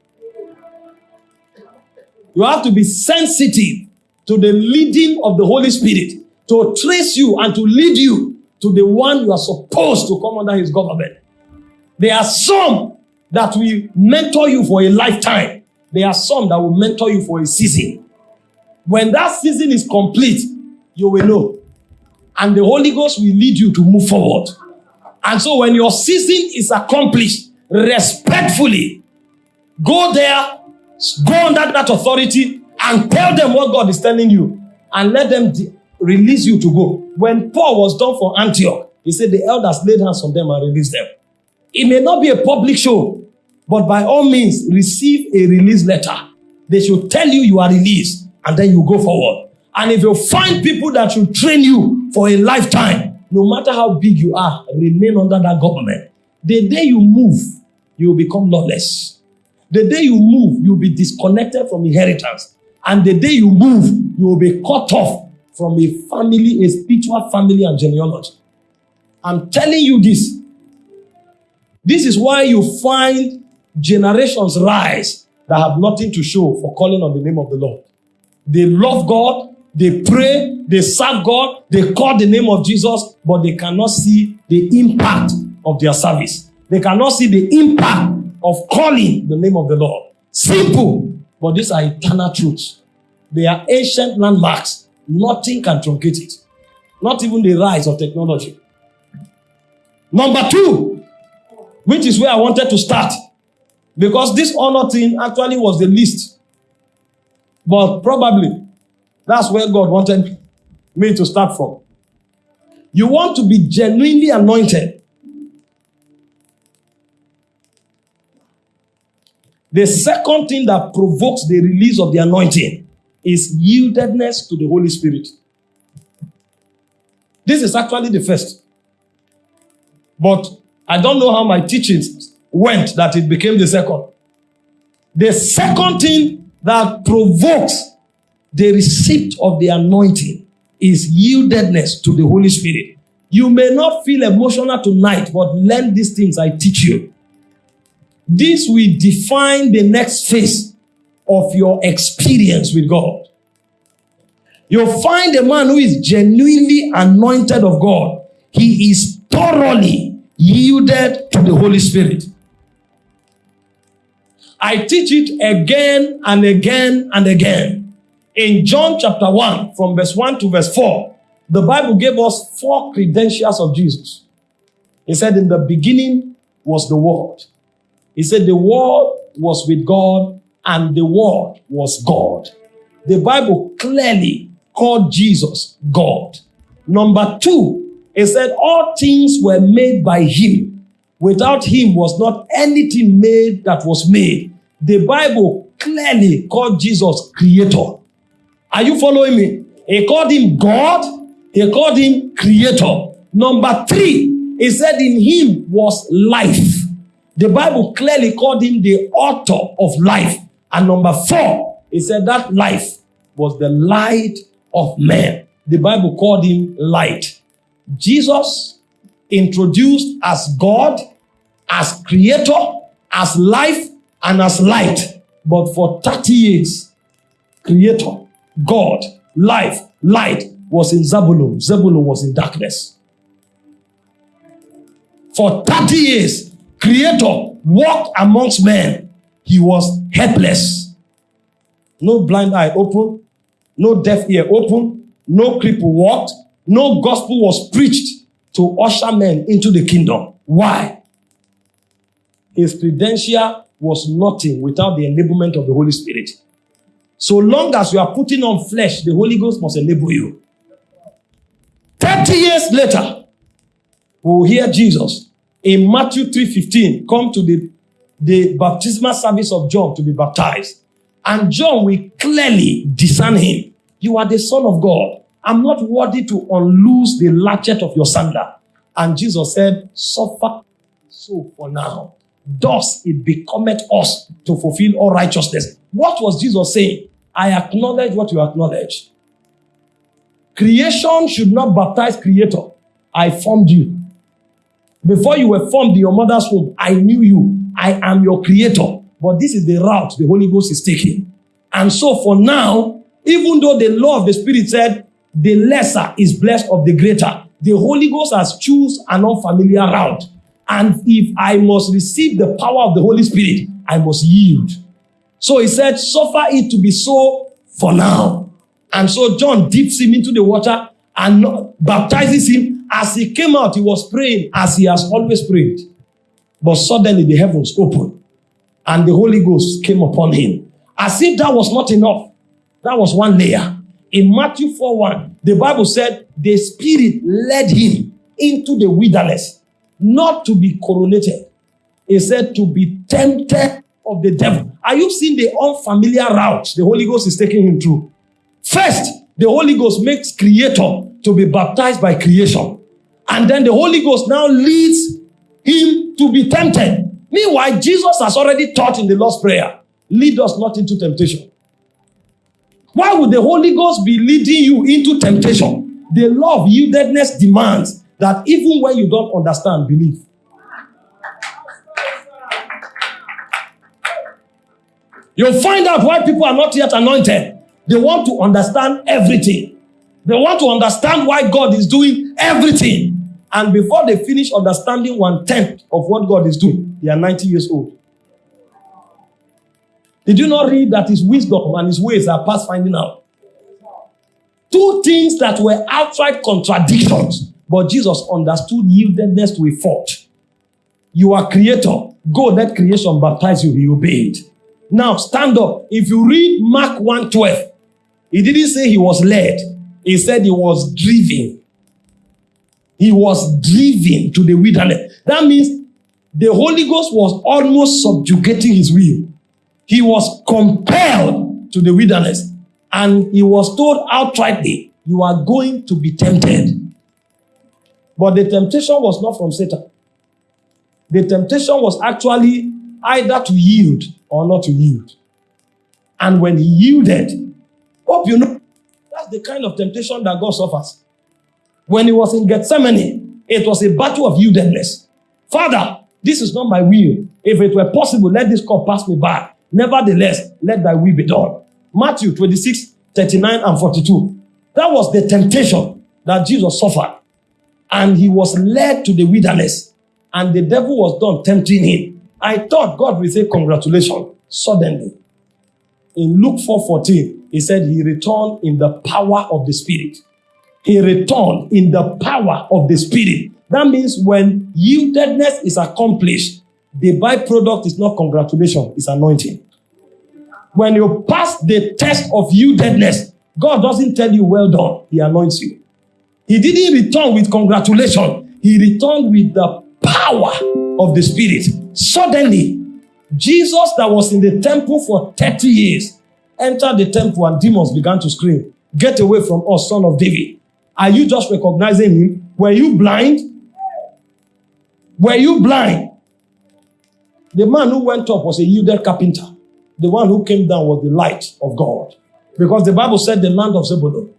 S1: You have to be sensitive to the leading of the Holy Spirit to trace you and to lead you to the one you are supposed to come under his government. There are some that will mentor you for a lifetime. There are some that will mentor you for a season. When that season is complete, you will know. And the Holy Ghost will lead you to move forward. And so when your season is accomplished, respectfully, go there, go under that authority, and tell them what God is telling you, and let them release you to go. When Paul was done for Antioch, he said the elders laid hands on them and released them. It may not be a public show, but by all means, receive a release letter. They should tell you you are released, and then you go forward. And if you find people that should train you for a lifetime, no matter how big you are, remain under that government. The day you move, you will become lawless. The day you move, you'll be disconnected from inheritance. And the day you move, you will be cut off from a family, a spiritual family and genealogy. I'm telling you this. This is why you find generations rise that have nothing to show for calling on the name of the Lord. They love God, they pray, they serve God, they call the name of Jesus, but they cannot see the impact of their service. They cannot see the impact of calling the name of the Lord. Simple, but these are eternal truths. They are ancient landmarks. Nothing can truncate it. Not even the rise of technology. Number two, which is where I wanted to start, because this honor thing actually was the least. But probably that's where God wanted me to start from. You want to be genuinely anointed. The second thing that provokes the release of the anointing is yieldedness to the Holy Spirit. This is actually the first. But I don't know how my teachings went that it became the second. The second thing that provokes the receipt of the anointing is yieldedness to the Holy Spirit. You may not feel emotional tonight, but learn these things I teach you. This will define the next phase of your experience with God. You'll find a man who is genuinely anointed of God. He is thoroughly yielded to the Holy Spirit. I teach it again and again and again. In John chapter 1, from verse 1 to verse 4, the Bible gave us four credentials of Jesus. He said, In the beginning was the Word. He said, The Word was with God, and the Word was God. The Bible clearly called Jesus God. Number two, it said, All things were made by Him. Without Him was not anything made that was made. The Bible clearly called Jesus Creator. Are you following me? He called Him God, He called Him Creator. Number three, He said, In Him was life. The Bible clearly called Him the author of life. And number four, He said that life was the light of man. The Bible called him light. Jesus introduced as God, as creator, as life, and as light. But for 30 years, creator, God, life, light was in Zebulun. Zebulun was in darkness. For 30 years, creator walked amongst men. He was helpless. No blind eye open, no deaf ear open, no cripple walked, no gospel was preached to usher men into the kingdom. Why? His credential was nothing without the enablement of the Holy Spirit. So long as you are putting on flesh, the Holy Ghost must enable you. 30 years later, we will hear Jesus in Matthew 3:15 come to the, the baptismal service of John to be baptized. And John will clearly discern him. You are the son of God. I'm not worthy to unloose the latchet of your sandal. And Jesus said, suffer so for now. Thus it becometh us to fulfill all righteousness. What was Jesus saying? I acknowledge what you acknowledge. Creation should not baptize creator. I formed you. Before you were formed in your mother's womb, I knew you. I am your creator. But this is the route the Holy Ghost is taking. And so for now, even though the law of the Spirit said the lesser is blessed of the greater, the Holy Ghost has choose an unfamiliar route. And if I must receive the power of the Holy Spirit, I must yield. So he said, suffer it to be so for now. And so John dips him into the water and baptizes him. As he came out, he was praying as he has always prayed. But suddenly the heavens opened and the Holy Ghost came upon him. As if that was not enough. That was one layer. In Matthew 4 1, the Bible said the Spirit led him into the wilderness, not to be coronated. He said to be tempted of the devil. Are you seeing the unfamiliar route the Holy Ghost is taking him through? First, the Holy Ghost makes creator to be baptized by creation. And then the Holy Ghost now leads him to be tempted. Meanwhile, Jesus has already taught in the Lord's Prayer, lead us not into temptation. Why would the Holy Ghost be leading you into temptation? The law of yieldedness demands that even when you don't understand, believe. You'll find out why people are not yet anointed. They want to understand everything. They want to understand why God is doing everything. And before they finish understanding one tenth of what God is doing, they are 90 years old. Did you not read that his wisdom and his ways are past finding out? Two things that were outright contradictions, but Jesus understood yieldedness to a fault. You are creator. Go, let creation baptize you. He obeyed. Now stand up. If you read Mark 1:12, he didn't say he was led, he said he was driven. He was driven to the wilderness. That means the Holy Ghost was almost subjugating his will. He was compelled to the wilderness and he was told outrightly, You are going to be tempted. But the temptation was not from Satan. The temptation was actually either to yield or not to yield. And when he yielded, hope you know, that's the kind of temptation that God suffers. When he was in Gethsemane, it was a battle of yieldedness. Father, this is not my will. If it were possible, let this cup pass me by. Nevertheless, let thy will be done. Matthew 26, 39 and 42. That was the temptation that Jesus suffered. And he was led to the wilderness. And the devil was done tempting him. I thought God would say, Congratulations. Suddenly, in Luke 4:14, he said he returned in the power of the Spirit. He returned in the power of the Spirit. That means when yieldedness is accomplished, the byproduct is not congratulation, it's anointing. When you pass the test of yieldedness, God doesn't tell you, well done, He anoints you. He didn't return with congratulation, He returned with the power of the Spirit. Suddenly, Jesus, that was in the temple for 30 years, entered the temple and demons began to scream, Get away from us, son of David. Are you just recognizing him? Were you blind? Were you blind? The man who went up was a yielded carpenter. The one who came down was the light of God. Because the Bible said the land of Zebulun.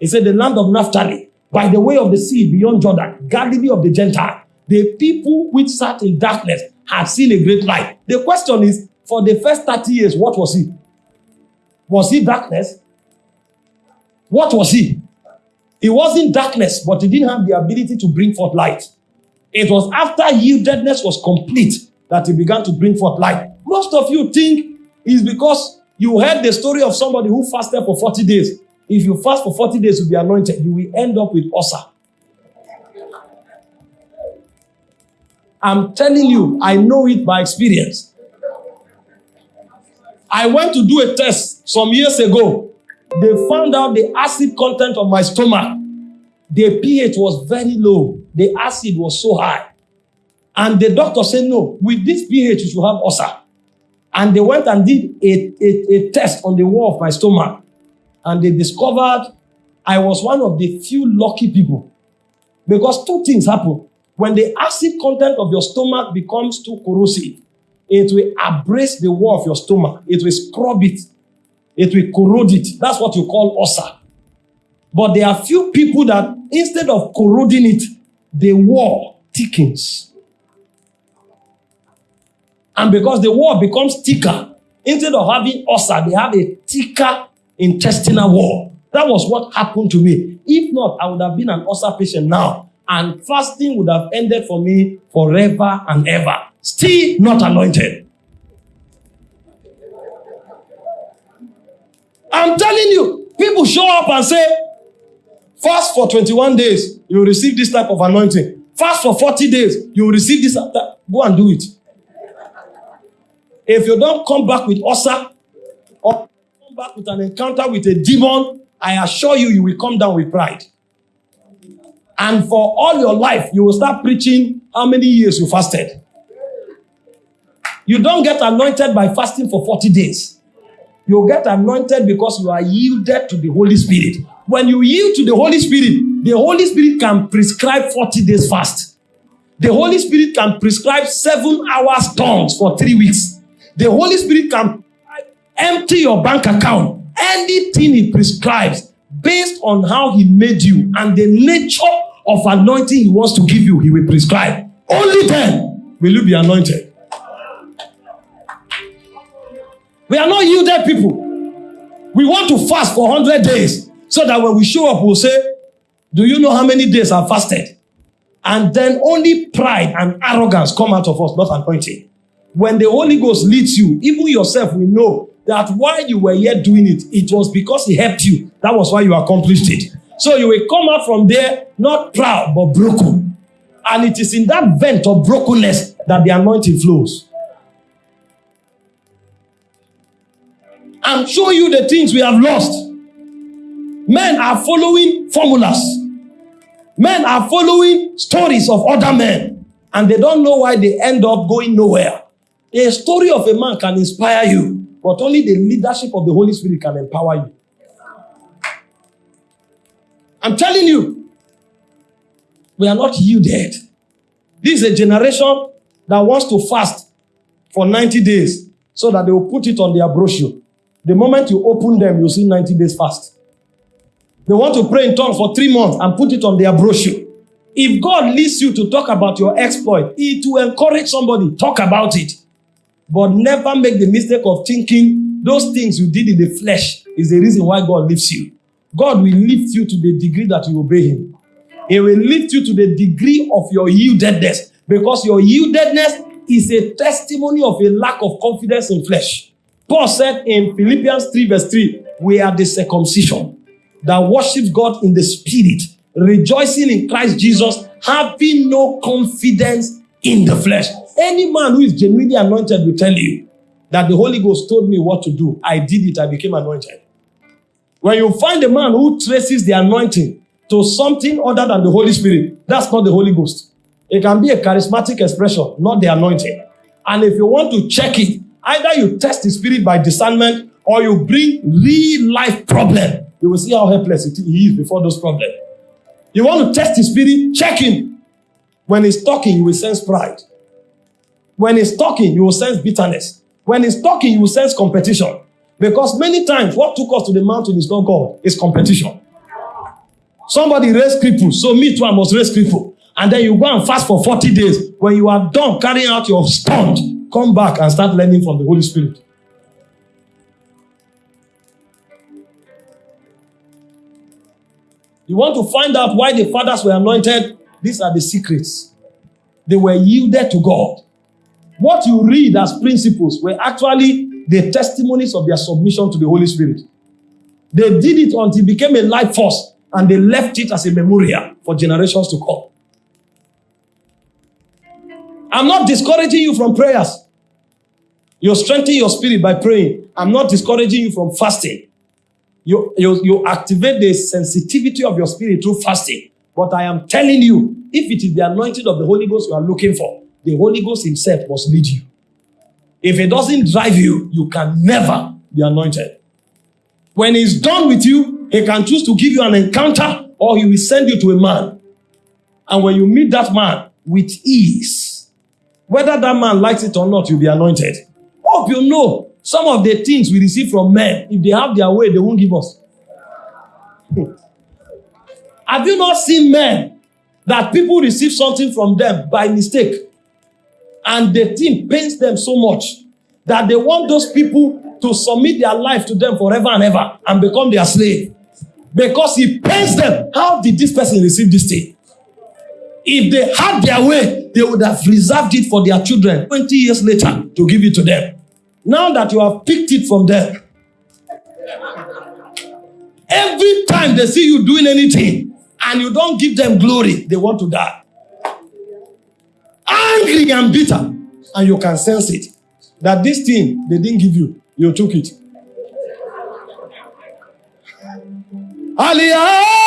S1: It said the land of Naphtali, by the way of the sea beyond Jordan, Galilee of the Gentile. The people which sat in darkness had seen a great light. The question is, for the first 30 years, what was he? Was he darkness? What was he? He wasn't darkness, but he didn't have the ability to bring forth light. It was after yieldedness was complete that he began to bring forth light. Most of you think it's because you heard the story of somebody who fasted for 40 days. If you fast for 40 days, you'll be anointed. You will end up with ulcer. I'm telling you, I know it by experience. I went to do a test some years ago. They found out the acid content of my stomach. The pH was very low. The acid was so high. And the doctor said, no, with this pH, you should have ulcer. And they went and did a, a, a test on the wall of my stomach. And they discovered I was one of the few lucky people. Because two things happen. When the acid content of your stomach becomes too corrosive, it will abrase the wall of your stomach. It will scrub it. It will corrode it. That's what you call ulcer. But there are few people that instead of corroding it, the wall thickens. And because the wall becomes thicker, instead of having ulcer, they have a thicker intestinal wall. That was what happened to me. If not, I would have been an ulcer patient now. And fasting would have ended for me forever and ever. Still not anointed. I'm telling you, people show up and say, fast for 21 days, you will receive this type of anointing. Fast for 40 days, you will receive this. Go and do it. If you don't come back with ulcer or come back with an encounter with a demon, I assure you, you will come down with pride. And for all your life, you will start preaching how many years you fasted. You don't get anointed by fasting for 40 days. You get anointed because you are yielded to the Holy Spirit. When you yield to the Holy Spirit, the Holy Spirit can prescribe 40 days fast. The Holy Spirit can prescribe seven hours tongues for three weeks. The Holy Spirit can empty your bank account. Anything He prescribes based on how He made you and the nature of anointing He wants to give you, He will prescribe. Only then will you be anointed. We are not yielded people. We want to fast for 100 days so that when we show up, we'll say, Do you know how many days I've fasted? And then only pride and arrogance come out of us, not anointing. When the Holy Ghost leads you, even yourself will know that while you were yet doing it, it was because He helped you. That was why you accomplished it. So you will come out from there not proud but broken. And it is in that vent of brokenness that the anointing flows. and show you the things we have lost. Men are following formulas. Men are following stories of other men. And they don't know why they end up going nowhere. A story of a man can inspire you, but only the leadership of the Holy Spirit can empower you. I'm telling you, we are not yielded. This is a generation that wants to fast for 90 days so that they will put it on their brochure. The moment you open them, you see 90 days fast. They want to pray in tongues for three months and put it on their brochure. If God leads you to talk about your exploit, it will encourage somebody, talk about it. But never make the mistake of thinking those things you did in the flesh is the reason why God leaves you. God will lift you to the degree that you obey Him. He will lift you to the degree of your yieldedness because your yieldedness is a testimony of a lack of confidence in flesh. Paul said in Philippians 3, verse 3, we are the circumcision that worships God in the spirit, rejoicing in Christ Jesus, having no confidence in the flesh. Any man who is genuinely anointed will tell you that the Holy Ghost told me what to do. I did it, I became anointed. When you find a man who traces the anointing to something other than the Holy Spirit, that's not the Holy Ghost. It can be a charismatic expression, not the anointing. And if you want to check it, either you test the spirit by discernment or you bring real life problem. You will see how helpless he is before those problems. You want to test the spirit, check him. When he's talking, you will sense pride. When he's talking, you will sense bitterness. When he's talking, you will sense competition. Because many times, what took us to the mountain is not God, it's competition. Somebody raised cripple, so me too, I must raise cripple. And then you go and fast for 40 days. When you are done carrying out your stunt, come back and start learning from the Holy Spirit. You want to find out why the fathers were anointed? These are the secrets. They were yielded to God. What you read as principles were actually the testimonies of their submission to the Holy Spirit. They did it until it became a life force and they left it as a memorial for generations to come. I'm not discouraging you from prayers. You're strengthening your spirit by praying. I'm not discouraging you from fasting. You, you, you activate the sensitivity of your spirit through fasting. But I am telling you, if it is the anointing of the Holy Ghost you are looking for, the Holy Ghost himself must lead you. If it doesn't drive you, you can never be anointed. When he's done with you, he can choose to give you an encounter or he will send you to a man. And when you meet that man with ease, whether that man likes it or not, you'll be anointed. Hope you know some of the things we receive from men, if they have their way, they won't give us. (laughs) have you not seen men that people receive something from them by mistake? And the thing pains them so much that they want those people to submit their life to them forever and ever and become their slave. Because it pains them. How did this person receive this thing? If they had their way, they would have reserved it for their children 20 years later to give it to them. Now that you have picked it from them, every time they see you doing anything and you don't give them glory, they want to die angry and bitter, and you can sense it. That this thing they didn't give you, you took it. Aliyah!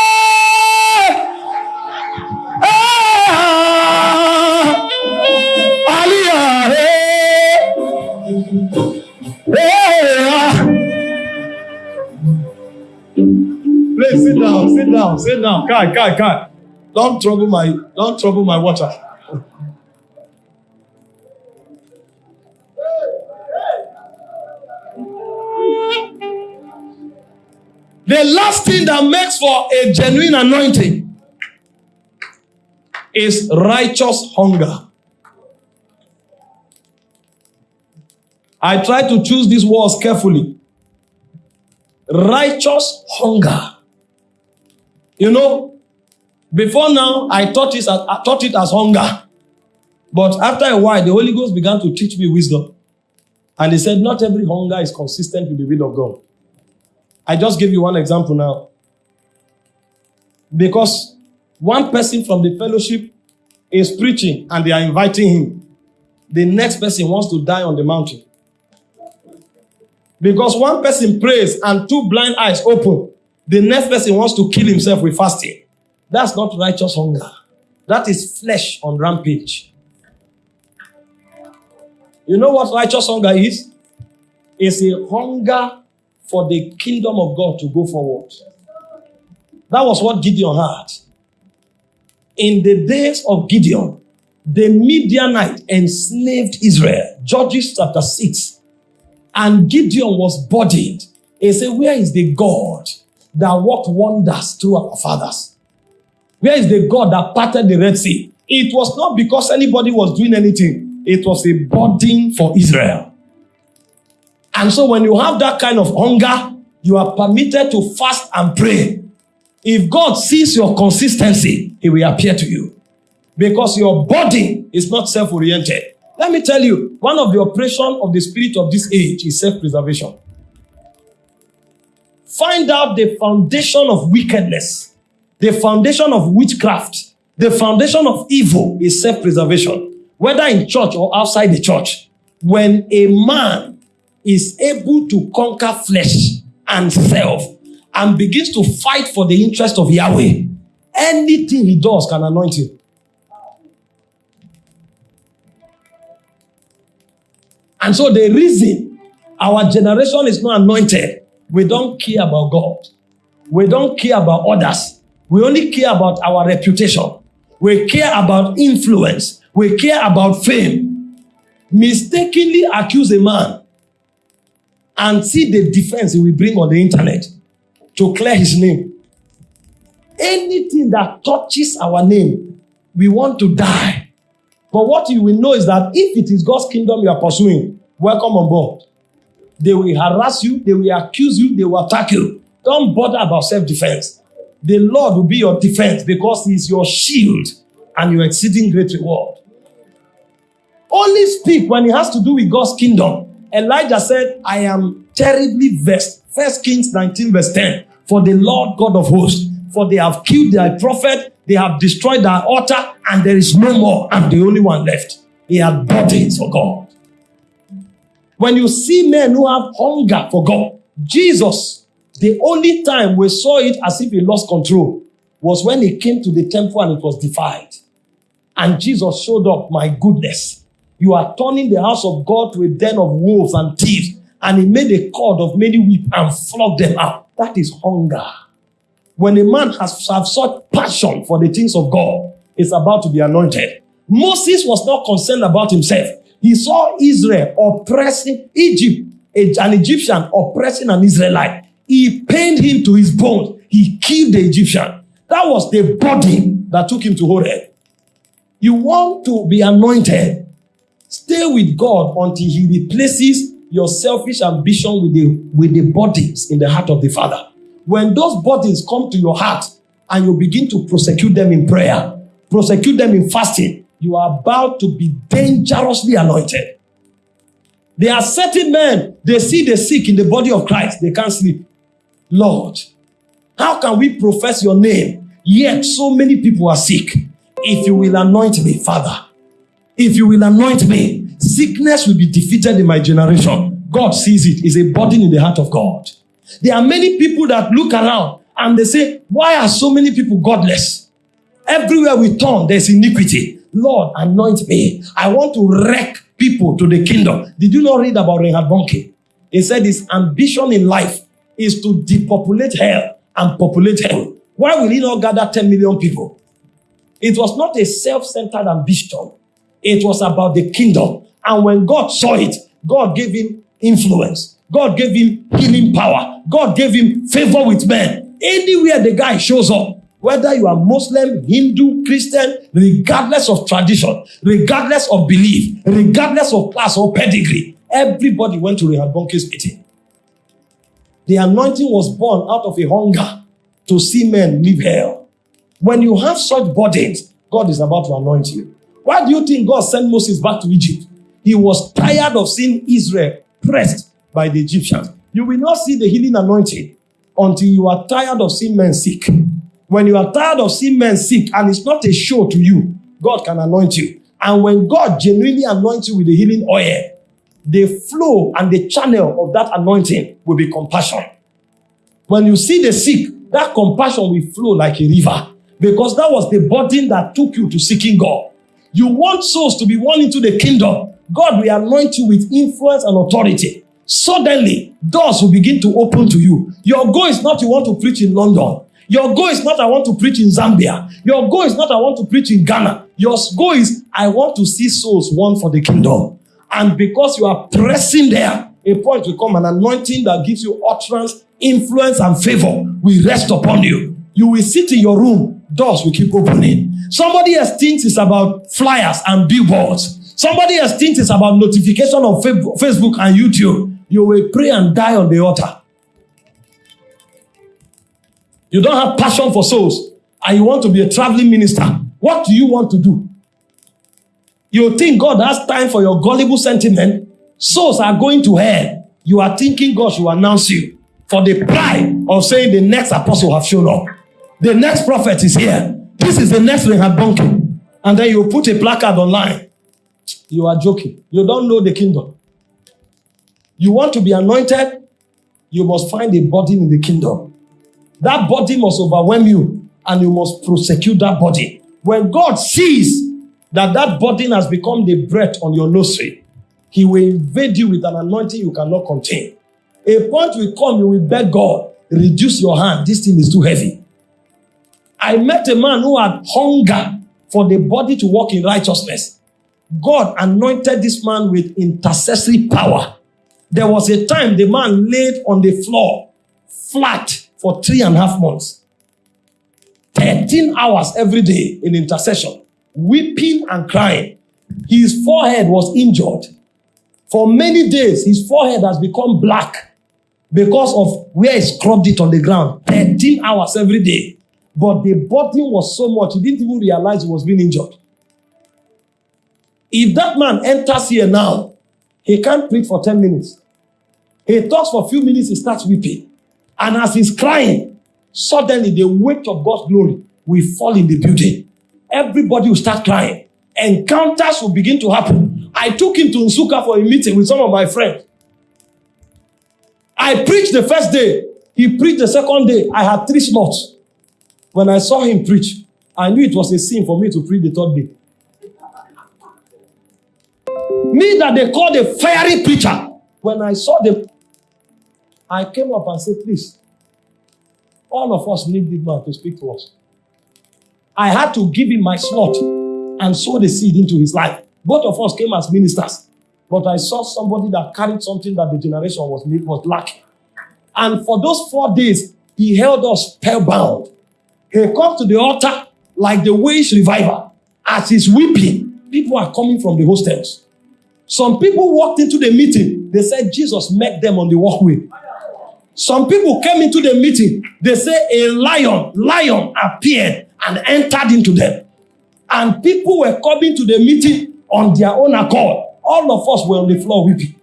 S1: Please sit down, sit down, sit down. Kai, Kai, Kai. Don't trouble my, don't trouble my water. The last thing that makes for a genuine anointing is righteous hunger. I try to choose these words carefully. Righteous hunger. You know, before now, I thought, it as, I thought it as hunger. But after a while, the Holy Ghost began to teach me wisdom. And he said, not every hunger is consistent with the will of God. I just give you one example now. Because one person from the fellowship is preaching and they are inviting him. The next person wants to die on the mountain. Because one person prays and two blind eyes open. The next person wants to kill himself with fasting. That's not righteous hunger. That is flesh on rampage. You know what righteous hunger is? It's a hunger for the kingdom of God to go forward. That was what Gideon had. In the days of Gideon, the Midianite enslaved Israel. Judges chapter 6. And Gideon was burdened. He said, Where is the God that worked wonders through our fathers? Where is the God that parted the Red Sea? It was not because anybody was doing anything, it was a burden for Israel. And so when you have that kind of hunger, you are permitted to fast and pray If God sees your consistency, He will appear to you. Because your body is not self oriented. Let me tell you, one of the operation of the spirit of this age is self preservation. Find out the foundation of wickedness, the foundation of witchcraft, the foundation of evil is self preservation, whether in church or outside the church. When a man is able to conquer flesh and self and begins to fight for the interest of Yahweh, anything he does can anoint him. And so the reason our generation is not anointed, we don't care about God. We don't care about others. We only care about our reputation. We care about influence. We care about fame. Mistakenly accuse a man and see the defense he will bring on the internet to clear his name. Anything that touches our name, we want to die. But what you will know is that if it is God's kingdom you are pursuing, welcome on board. They will harass you, they will accuse you, they will attack you. Don't bother about self defense. The Lord will be your defense because He is your shield and your exceeding great reward. Only speak when it has to do with God's kingdom. Elijah said, I am terribly vexed. First Kings 19, verse 10. For the Lord God of hosts, for they have killed thy prophet, they have destroyed thy altar, and there is no more. I'm the only one left. He had burdens for God. When you see men who have hunger for God, Jesus, the only time we saw it as if he lost control was when he came to the temple and it was defiled. And Jesus showed up, my goodness. You are turning the house of God to a den of wolves and thieves. And he made a cord of many whip and flogged them out. That is hunger. When a man has have such passion for the things of God, it's about to be anointed. Moses was not concerned about himself. He saw Israel oppressing Egypt, an Egyptian oppressing an Israelite. He pained him to his bones. He killed the Egyptian. That was the body that took him to Horeb. You want to be anointed. Stay with God until He replaces your selfish ambition with the, with the burdens in the heart of the Father. When those burdens come to your heart and you begin to prosecute them in prayer, prosecute them in fasting, you are about to be dangerously anointed. There are certain men, they see the sick in the body of Christ, they can't sleep. Lord, how can we profess your name, yet so many people are sick? If you will anoint me, Father, if you will anoint me, sickness will be defeated in my generation. God sees it. It's a burden in the heart of God. There are many people that look around and they say, Why are so many people godless? Everywhere we turn, there's iniquity. Lord, anoint me. I want to wreck people to the kingdom. Did you not read about Reinhard Bonnke? He said his ambition in life is to depopulate hell and populate heaven. Why will he not gather 10 million people? It was not a self centered ambition. It was about the kingdom. And when God saw it, God gave him influence. God gave him healing power. God gave him favor with men. Anywhere the guy shows up, whether you are Muslim, Hindu, Christian, regardless of tradition, regardless of belief, regardless of class or pedigree, everybody went to Bonnke's meeting. The anointing was born out of a hunger to see men live hell. When you have such burdens, God is about to anoint you. Why do you think God sent Moses back to Egypt? He was tired of seeing Israel pressed by the Egyptians. You will not see the healing anointing until you are tired of seeing men sick. When you are tired of seeing men sick and it's not a show to you, God can anoint you. And when God genuinely anoints you with the healing oil, the flow and the channel of that anointing will be compassion. When you see the sick, that compassion will flow like a river because that was the burden that took you to seeking God. You want souls to be won into the kingdom. God will anoint you with influence and authority. Suddenly, doors will begin to open to you. Your goal is not you want to preach in London. Your goal is not I want to preach in Zambia. Your goal is not I want to preach in Ghana. Your goal is I want to see souls won for the kingdom. And because you are pressing there, a point will come, an anointing that gives you utterance, influence, and favor will rest upon you. You will sit in your room, doors will keep opening. Somebody else thinks it's about flyers and billboards. Somebody else thinks it's about notification on Facebook and YouTube. You will pray and die on the altar. You don't have passion for souls, and you want to be a traveling minister. What do you want to do? You think God has time for your gullible sentiment? Souls are going to hell. You are thinking God should announce you for the pride of saying the next apostle have shown up. The next prophet is here. This is the next Bonnke. And then you put a placard online. You are joking. You don't know the kingdom. You want to be anointed? You must find a body in the kingdom. That body must overwhelm you and you must prosecute that body. When God sees that that burden has become the breath on your nostril, he will invade you with an anointing you cannot contain. A point will come, you will beg God, reduce your hand. This thing is too heavy. I met a man who had hunger for the body to walk in righteousness. God anointed this man with intercessory power. There was a time the man laid on the floor flat for three and a half months. 13 hours every day in intercession, weeping and crying. His forehead was injured. For many days, his forehead has become black because of where he scrubbed it on the ground. 13 hours every day. But the burden was so much, he didn't even realize he was being injured. If that man enters here now, he can't preach for 10 minutes. He talks for a few minutes, he starts weeping. And as he's crying, suddenly the weight of God's glory will fall in the building. Everybody will start crying. Encounters will begin to happen. I took him to Nsukka for a meeting with some of my friends. I preached the first day. He preached the second day. I had three slots. When I saw him preach, I knew it was a sin for me to preach the third day. Me that they called a fiery preacher. When I saw them, I came up and said, please, all of us need this man to speak to us. I had to give him my slot and sow the seed into his life. Both of us came as ministers, but I saw somebody that carried something that the generation was, was lacking. And for those four days, he held us spellbound. He come to the altar like the wage reviver. As he's weeping, people are coming from the hostels. Some people walked into the meeting. They said Jesus met them on the walkway. Some people came into the meeting. They say a lion, lion appeared and entered into them. And people were coming to the meeting on their own accord. All of us were on the floor weeping.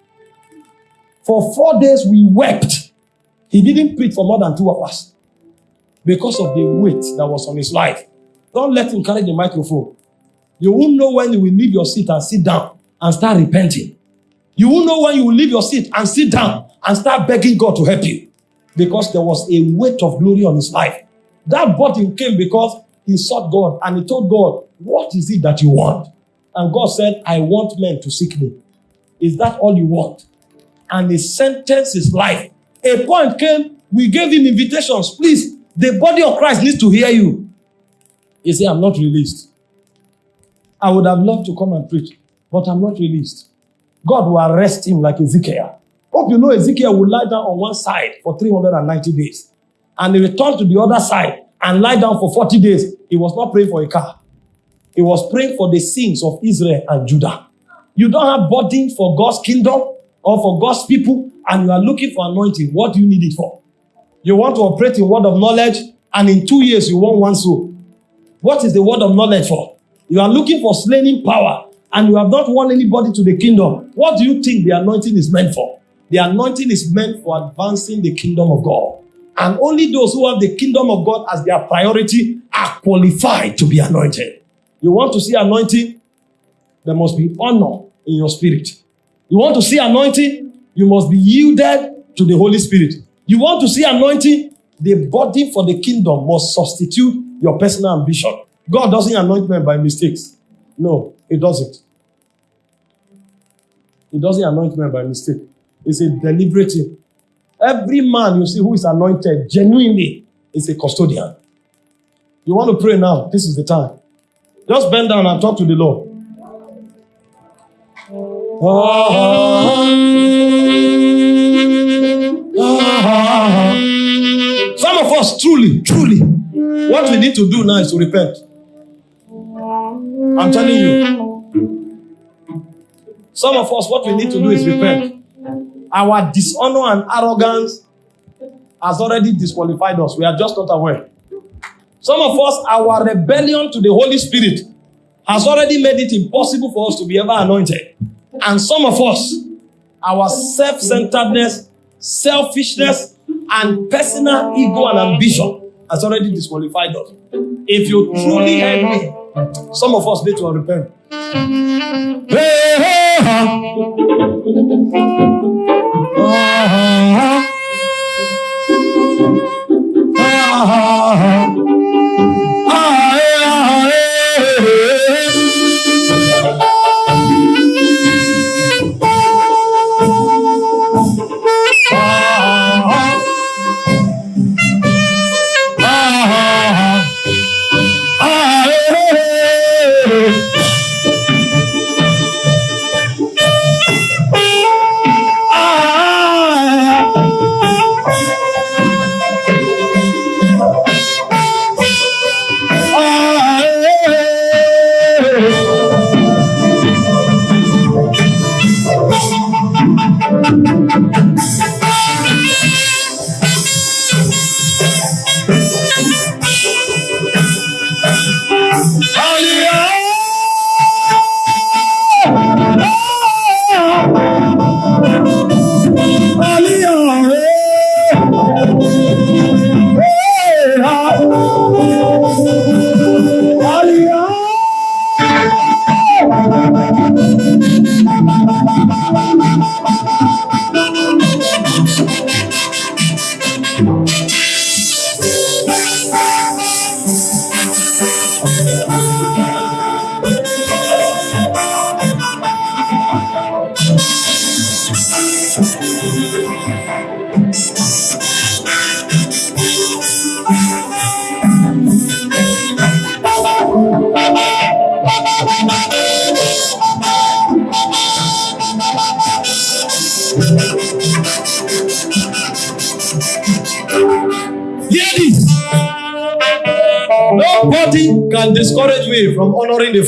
S1: For four days we wept. He didn't preach for more than two hours because of the weight that was on his life. Don't let him carry the microphone. You won't know when you will leave your seat and sit down and start repenting. You won't know when you will leave your seat and sit down and start begging God to help you because there was a weight of glory on his life. That burden came because he sought God and he told God, What is it that you want? And God said, I want men to seek me. Is that all you want? And he sentenced his life. A point came, we gave him invitations. Please, the body of Christ needs to hear you. He said, I'm not released. I would have loved to come and preach, but I'm not released. God will arrest him like Ezekiel. Hope you know Ezekiel will lie down on one side for 390 days. And he returned to the other side and lie down for 40 days. He was not praying for a car. He was praying for the sins of Israel and Judah. You don't have burden for God's kingdom or for God's people, and you are looking for anointing. What do you need it for? You want to operate in word of knowledge, and in two years you want one soul. What is the word of knowledge for? You are looking for slaying power, and you have not won anybody to the kingdom. What do you think the anointing is meant for? The anointing is meant for advancing the kingdom of God. And only those who have the kingdom of God as their priority are qualified to be anointed. You want to see anointing? There must be honor in your spirit. You want to see anointing? You must be yielded to the Holy Spirit. You want to see anointing? The body for the kingdom must substitute your personal ambition. God doesn't anoint men by mistakes. No, He doesn't. He doesn't anoint men by mistake. It's a deliberate thing. Every man you see who is anointed genuinely is a custodian. You want to pray now? This is the time. Just bend down and talk to the Lord. Oh. (laughs) Some of us, truly, truly, what we need to do now is to repent. I'm telling you. Some of us, what we need to do is repent. Our dishonor and arrogance has already disqualified us. We are just not aware. Some of us, our rebellion to the Holy Spirit has already made it impossible for us to be ever anointed. And some of us, our self centeredness, selfishness, and personal ego and ambition has already disqualified us. If you truly heard me, some of us need to repent. Hey, hey, ha.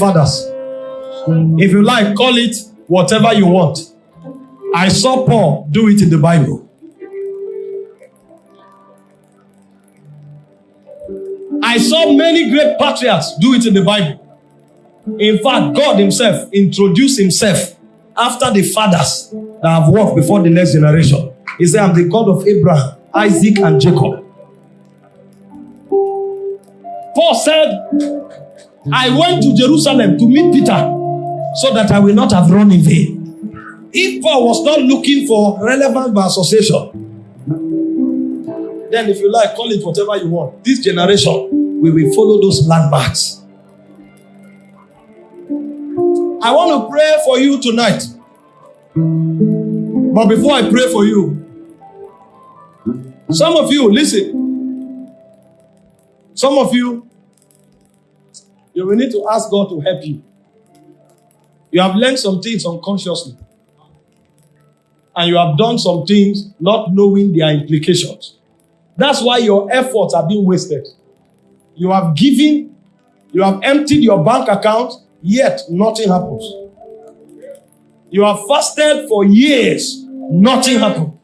S1: Fathers. If you like, call it whatever you want. I saw Paul do it in the Bible. I saw many great patriots do it in the Bible. In fact, God Himself introduced Himself after the fathers that have walked before the next generation. He said, I'm the God of Abraham, Isaac, and Jacob. Paul said, I went to Jerusalem to meet Peter so that I will not have run in vain. If Paul was not looking for relevant by association, then if you like, call it whatever you want. This generation, we will follow those landmarks. I want to pray for you tonight. But before I pray for you, some of you, listen. Some of you, you will need to ask God to help you. You have learned some things unconsciously. And you have done some things not knowing their implications. That's why your efforts are being wasted. You have given, you have emptied your bank account, yet nothing happens. You have fasted for years, nothing happened.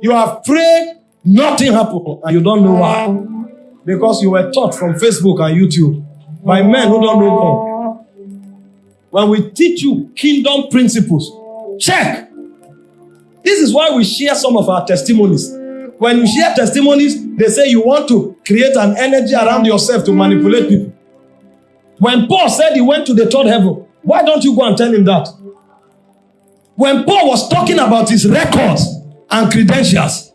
S1: You have prayed, nothing happened, and you don't know why. Because you were taught from Facebook and YouTube by men who don't know God. When we teach you kingdom principles, check. This is why we share some of our testimonies. When you share testimonies, they say you want to create an energy around yourself to manipulate people. When Paul said he went to the third heaven, why don't you go and tell him that? When Paul was talking about his records and credentials,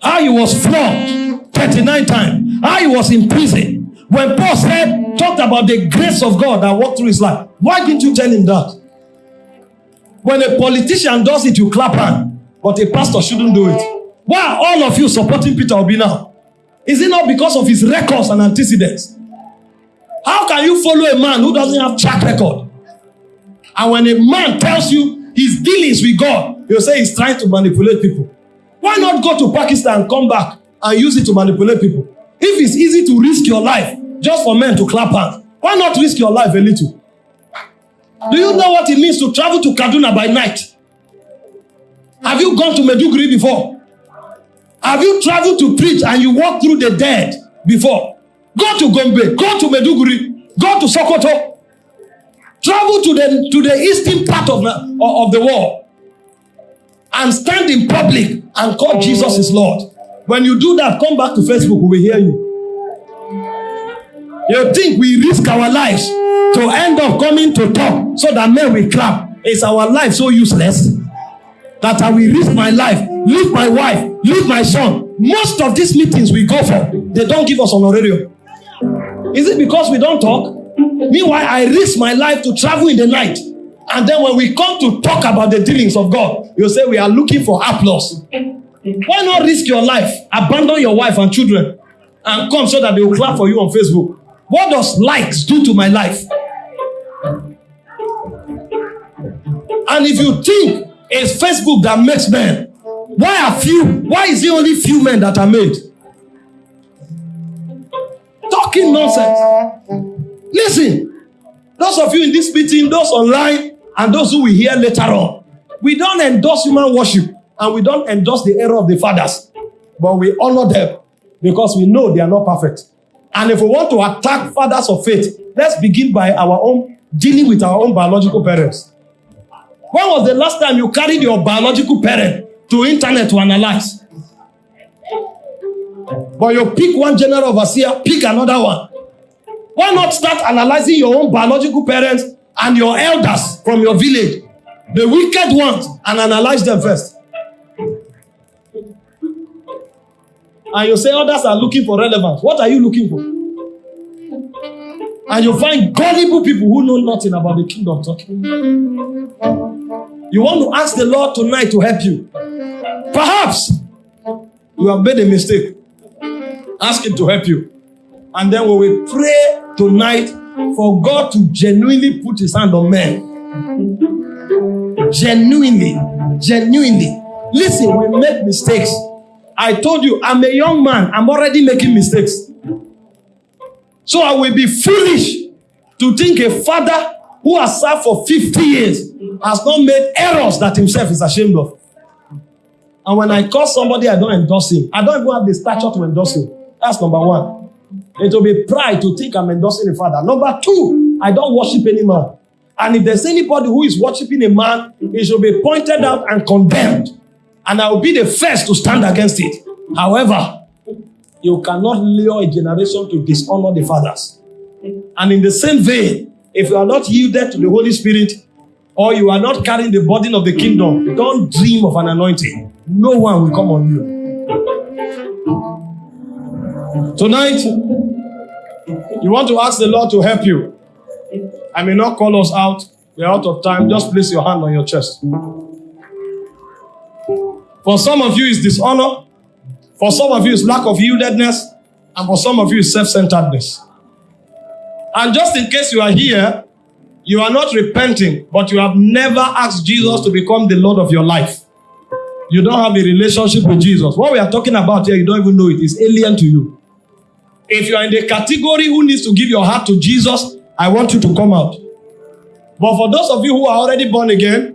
S1: how he was flogged 39 times, how he was in prison. When Paul said, talked about the grace of God that walked through his life, why didn't you tell him that? When a politician does it, you clap hand, but a pastor shouldn't do it. Why are all of you supporting Peter Obi now? Is it not because of his records and antecedents? How can you follow a man who doesn't have track record? And when a man tells you his dealings with God, you say he's trying to manipulate people. Why not go to Pakistan come back and use it to manipulate people? If it's easy to risk your life just for men to clap hands, why not risk your life a little? Do you know what it means to travel to Kaduna by night? Have you gone to Maiduguri before? Have you traveled to preach and you walk through the dead before? Go to Gombe, go to Maiduguri, go to Sokoto. Travel to the to the eastern part of the, of the world and stand in public and call Jesus is Lord. When you do that, come back to Facebook, we will hear you. You think we risk our lives to end up coming to talk so that men will clap? Is our life so useless that I will risk my life, leave my wife, leave my son? Most of these meetings we go for, they don't give us honorarium. Is it because we don't talk? Meanwhile, I risk my life to travel in the night. And then when we come to talk about the dealings of God, you say we are looking for applause. Why not risk your life, abandon your wife and children, and come so that they will clap for you on Facebook? What does likes do to my life? And if you think it's Facebook that makes men, why are few? Why is it only few men that are made? Talking nonsense. Listen, those of you in this meeting, those online, and those who will hear later on, we don't endorse human worship and we don't endorse the error of the fathers, but we honor them because we know they are not perfect. And if we want to attack fathers of faith, let's begin by our own dealing with our own biological parents. When was the last time you carried your biological parent to internet to analyze? But you pick one general overseer, pick another one. Why not start analyzing your own biological parents and your elders from your village, the wicked ones, and analyze them first? And you say others are looking for relevance. What are you looking for? And you find gullible people who know nothing about the kingdom talking. You want to ask the Lord tonight to help you. Perhaps you have made a mistake. Ask Him to help you. And then we will pray tonight for God to genuinely put his hand on men. Genuinely, genuinely. Listen, we make mistakes. I told you, I'm a young man. I'm already making mistakes. So I will be foolish to think a father who has served for 50 years has not made errors that himself is ashamed of. And when I call somebody, I don't endorse him. I don't even have the stature to endorse him. That's number one. It will be pride to think I'm endorsing a father. Number two, I don't worship any man. And if there's anybody who is worshiping a man, it should be pointed out and condemned. And I will be the first to stand against it. However, you cannot lure a generation to dishonor the fathers. And in the same vein, if you are not yielded to the Holy Spirit, or you are not carrying the burden of the kingdom, don't dream of an anointing. No one will come on you. Tonight, you want to ask the Lord to help you. I may not call us out. We're out of time. Just place your hand on your chest. For some of you, it's dishonor. For some of you, it's lack of yieldedness. And for some of you, it's self centeredness. And just in case you are here, you are not repenting, but you have never asked Jesus to become the Lord of your life. You don't have a relationship with Jesus. What we are talking about here, you don't even know it. It's alien to you. If you are in the category who needs to give your heart to Jesus, I want you to come out. But for those of you who are already born again,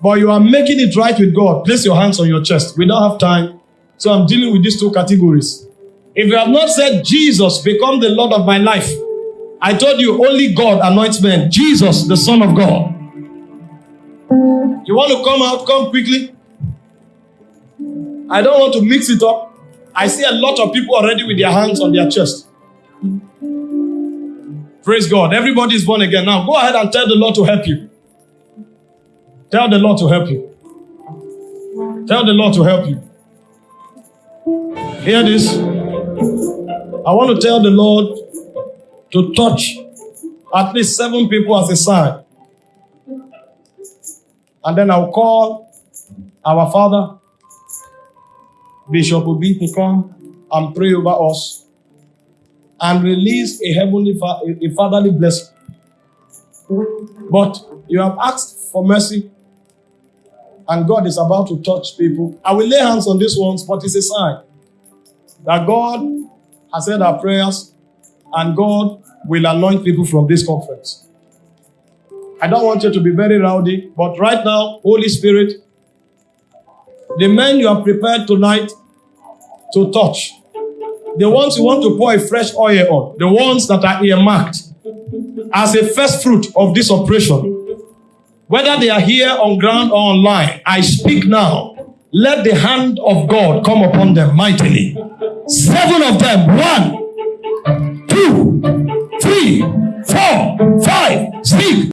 S1: but you are making it right with God, place your hands on your chest. We don't have time. So I'm dealing with these two categories. If you have not said, Jesus, become the Lord of my life, I told you only God anoints men. Jesus, the Son of God. You want to come out? Come quickly. I don't want to mix it up. I see a lot of people already with their hands on their chest. Praise God. Everybody is born again. Now go ahead and tell the Lord to help you. Tell the Lord to help you. Tell the Lord to help you. Hear this. I want to tell the Lord to touch at least seven people as a sign. And then I'll call our Father Bishop be to come and pray over us and release a heavenly, a fatherly blessing. But you have asked for mercy, and God is about to touch people. I will lay hands on these ones, but it's a sign that God has heard our prayers, and God will anoint people from this conference. I don't want you to be very rowdy, but right now, Holy Spirit, the men you have prepared tonight, to touch. The ones you want to pour a fresh oil on, the ones that are earmarked as a first fruit of this operation, whether they are here on ground or online, I speak now. Let the hand of God come upon them mightily. Seven of them. One, two, three, four, five, six,